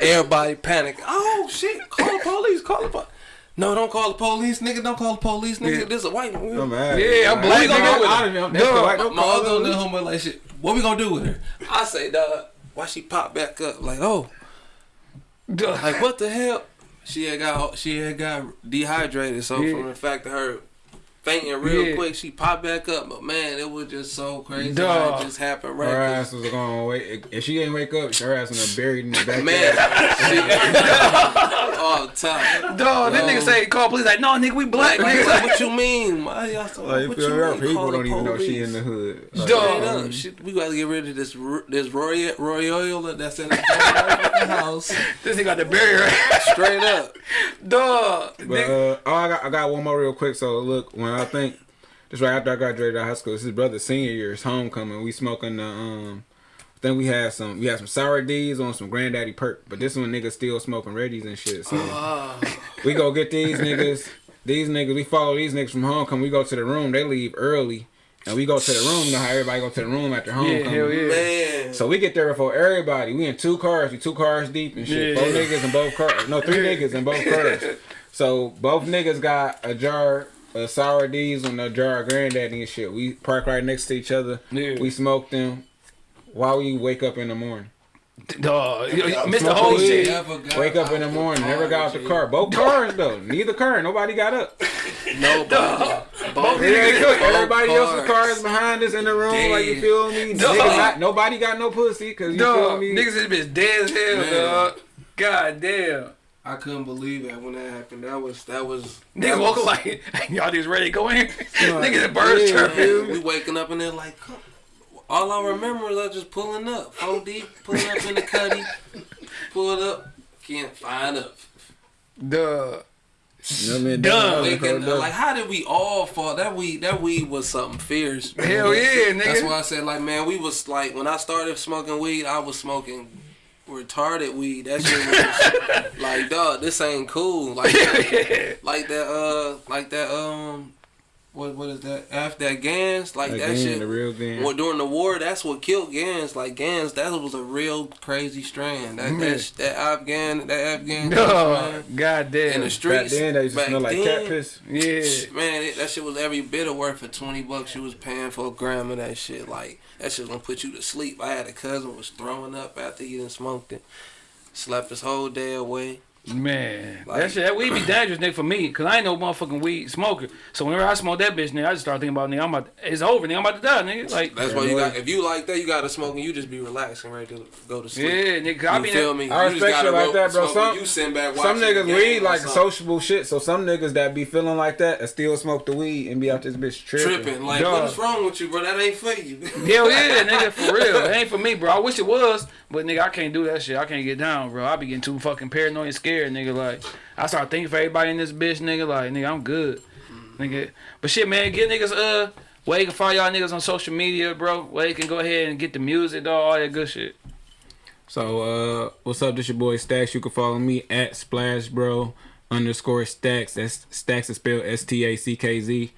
Everybody panic. Oh shit! Call the police! Call the police! No, don't call the police, nigga. Don't call the police, nigga. Yeah. This a white. I'm mad. Yeah, I'm Like, black, we gonna nigga. go out of them. That's Dog, don't my other on them. homeboy like shit. What we gonna do with her? I say, dog. Why she pop back up? Like, oh, Dog. like what the hell? She had got she had got dehydrated. So Yeah. from the fact of her fainting real Yeah. quick, she popped back up. But man, it was just so crazy. Dog. How it just happened right. Her 'cause- ass was gonna wait. If she ain't wake up, her ass gonna buried in the back. Man, she, all the time. Dog, this nigga say call police like, no nigga, we black Like, nigga. what you mean? Why y'all so, Like, what you? Our mean? people Call don't even know she in the hood. Like, Dog. Straight we gotta get rid of this this Roy Royal that's in the house. This nigga got the barrier. Straight up. Dog. But uh, oh, I got I got one more real quick. So look, when I think just right after I graduated out of high school, it's his brother's senior year, it's homecoming. We smoking the um. I think we had some we had some sour D's on some granddaddy purp, but this one niggas still smoking Reggies and shit. So Ah. we go get these niggas. These niggas, we follow these niggas from homecoming. We go to the room. They leave early, and we go to the room. You know how everybody go to the room after homecoming. yeah, hell yeah. Man. So we get there before everybody. We in two cars. We two cars deep and shit. Yeah. Four niggas in both cars. No, three niggas in both cars. So both niggas got a jar of sour D's and a jar of granddaddy and shit. We park right next to each other. Yeah. We smoke them while we wake up in the morning. Dog. You, you missed the whole shit. Wake up in the the morning. car, Never got out the G. car. Both cars though. Neither car. Nobody got up. Nobody. Both Everybody cars. else's car is behind us in the room. Like you feel me? Dog. Niggas not, nobody got no pussy because you feel Dog. me. Niggas this bitch dead as hell, Man. dog. God damn. I couldn't believe that when that happened. That was that was Nigga that walking like, y'all just ready to go in? Nigga, the birds Yeah. chirping. we waking up and they're like, come. all I remember is I just pulling up, four deep, pulling up in the cuddy, pulled up, can't find up. Duh. You know what I mean? Dumb. Thinking, like, how did we all fall? That weed, that weed was something fierce. Hell yeah, nigga. That's why I said, like, man, we was like, when I started smoking weed, I was smoking retarded weed. That shit was like, dog, this ain't cool. Like, like that, uh, like that, um, what, what is that? After that Gans, like that shit. the real thing. Well, during the war, that's what killed Gans. Like Gans, that was a real crazy strand. That that, that Afghan, that Afghan, Duh. man, God in the Back then, they back smell like cat piss. Yeah. Man, it, that shit was every bit of worth for twenty bucks. You was paying for a gram of that shit. Like that shit gonna put you to sleep. I had a cousin was throwing up after he done smoked it. Slept his whole day away. Man, Like- that shit, that weed be dangerous, nigga, for me. Cause I ain't no motherfucking weed smoker. So whenever I smoke that bitch, nigga, I just start thinking about, nigga, I'm about, it's over, nigga, I'm about to die, nigga. Like, That's why you got. If you like that, you gotta smoke and you just be relaxing, ready to go to sleep. yeah, nigga, 'cause I You be feel in, me? I You respect gotta shit like that, bro. Some- you sitting back Some niggas weed like something. sociable shit, so some niggas that be feeling like that and still smoke the weed and be out this bitch tripping. tripping. Like, Dog. what's wrong with you, bro? That ain't for you. hell yeah, nigga, for real. It ain't for me, bro. I wish it was, but nigga, I can't do that shit. I can't get down, bro. I be getting too fucking paranoid and scared, nigga. Like, I start thinking for everybody in this bitch, nigga. Like, nigga, I'm good, nigga. But shit, man, get niggas, uh, where you can find y'all niggas on social media, bro. Where you can go ahead and get the music, dog, all that good shit. So, uh, what's up? This your boy Stacks. You can follow me at Splash Bro underscore Stacks. That's Stacks is spelled S T A C K Z.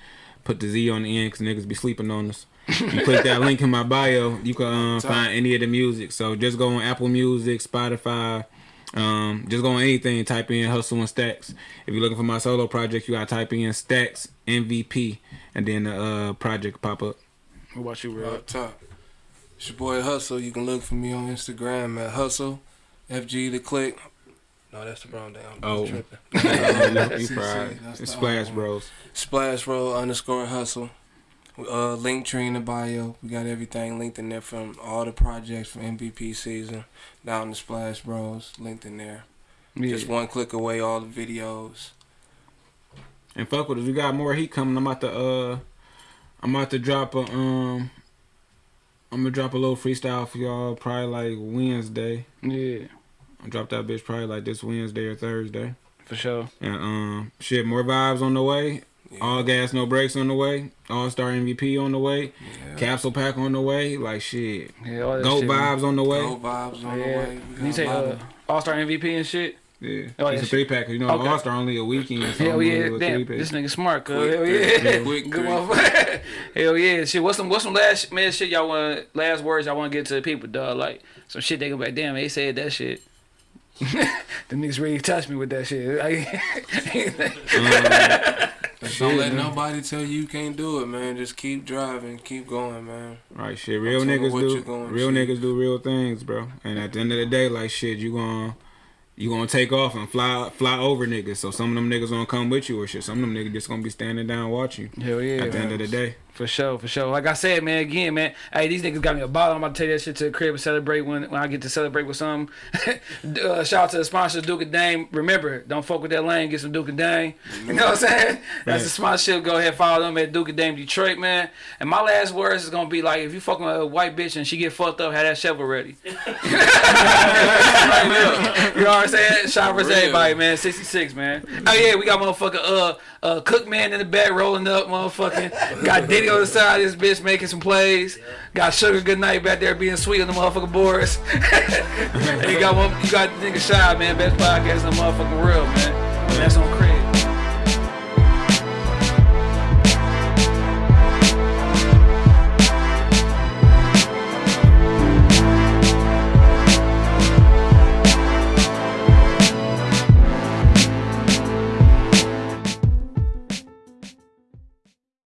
Put the Z on the end because niggas be sleeping on us. You click that link in my bio. You can um, find any of the music. So just go on Apple Music, Spotify. Um, just go on anything. Type in Hustle and Stacks. If you're looking for my solo project, you gotta type in Stacks MVP, and then the uh, project pop up. What about you, bro? Up top. It's your boy Hustle. You can look for me on Instagram at Hustle. FG the click. No, that's the brown down. Oh. tripping. you See, fried. see, that's It's the Splash other one. Bros. Splash Bro underscore Hustle. Uh, Linktree in the bio. We got everything linked in there from all the projects from MVP season down to Splash Bros. Linked in there. Yeah. Just one click away, all the videos. And fuck with us. We got more heat coming. I'm about to uh I'm about to drop a um I'm gonna drop a little freestyle for y'all probably like Wednesday. yeah, I'll drop that bitch probably like this Wednesday or Thursday. for sure. And um shit, more vibes on the way. Yeah. All gas, no brakes on the way. All star MVP on the way. Yeah. Capsule pack on the way. Like shit. Yeah, all that Go shit, man. vibes on the way. Go vibes on the way. We You got say uh, All Star MVP and shit. Yeah. Oh, it's a three pack. You know, Okay. All Star only a weekend. So Hell yeah, do a damn, this nigga smart, cuz. Quick Hell three. yeah, Quick good three. motherfucker. Hell yeah, shit. What's some what's some last man shit y'all want last words y'all want to get to the people, dog? Like some shit they go back, damn, they said that shit. the niggas really touched me with that shit. Don't let nobody tell you you can't do it, man. Just keep driving, keep going, man. Right, shit. Real telling niggas what do you going real to. niggas do real things, bro. And at the end of the day, like shit, you gonna you gonna take off and fly fly over niggas. So some of them niggas gonna come with you or shit. Some of them niggas just gonna be standing down watching you. Hell yeah. At the end of the day, For sure, for sure. Like I said, man, again, man. Hey, these niggas got me a bottle. I'm about to take that shit to the crib and celebrate when, when I get to celebrate with some. uh, shout out to the sponsor, Duke and Dame. Remember, don't fuck with that lane. Get some Duke and Dame. You know what I'm saying? That's the sponsorship. Go ahead, follow them at Duke and Dame Detroit, man. And my last words is gonna be like, if you fucking with a white bitch and she get fucked up, have that shovel ready. you know what I'm saying? Shout out for everybody, man. 66, man. Oh yeah, we got motherfucker uh uh cook man in the back rolling up, motherfucking. Got Diddy on the side this bitch making some plays. Got Sugar Good Night back there being sweet on the motherfucking boards. and you got one, you got nigga shy man, best podcast in the motherfucking world, man. That's on.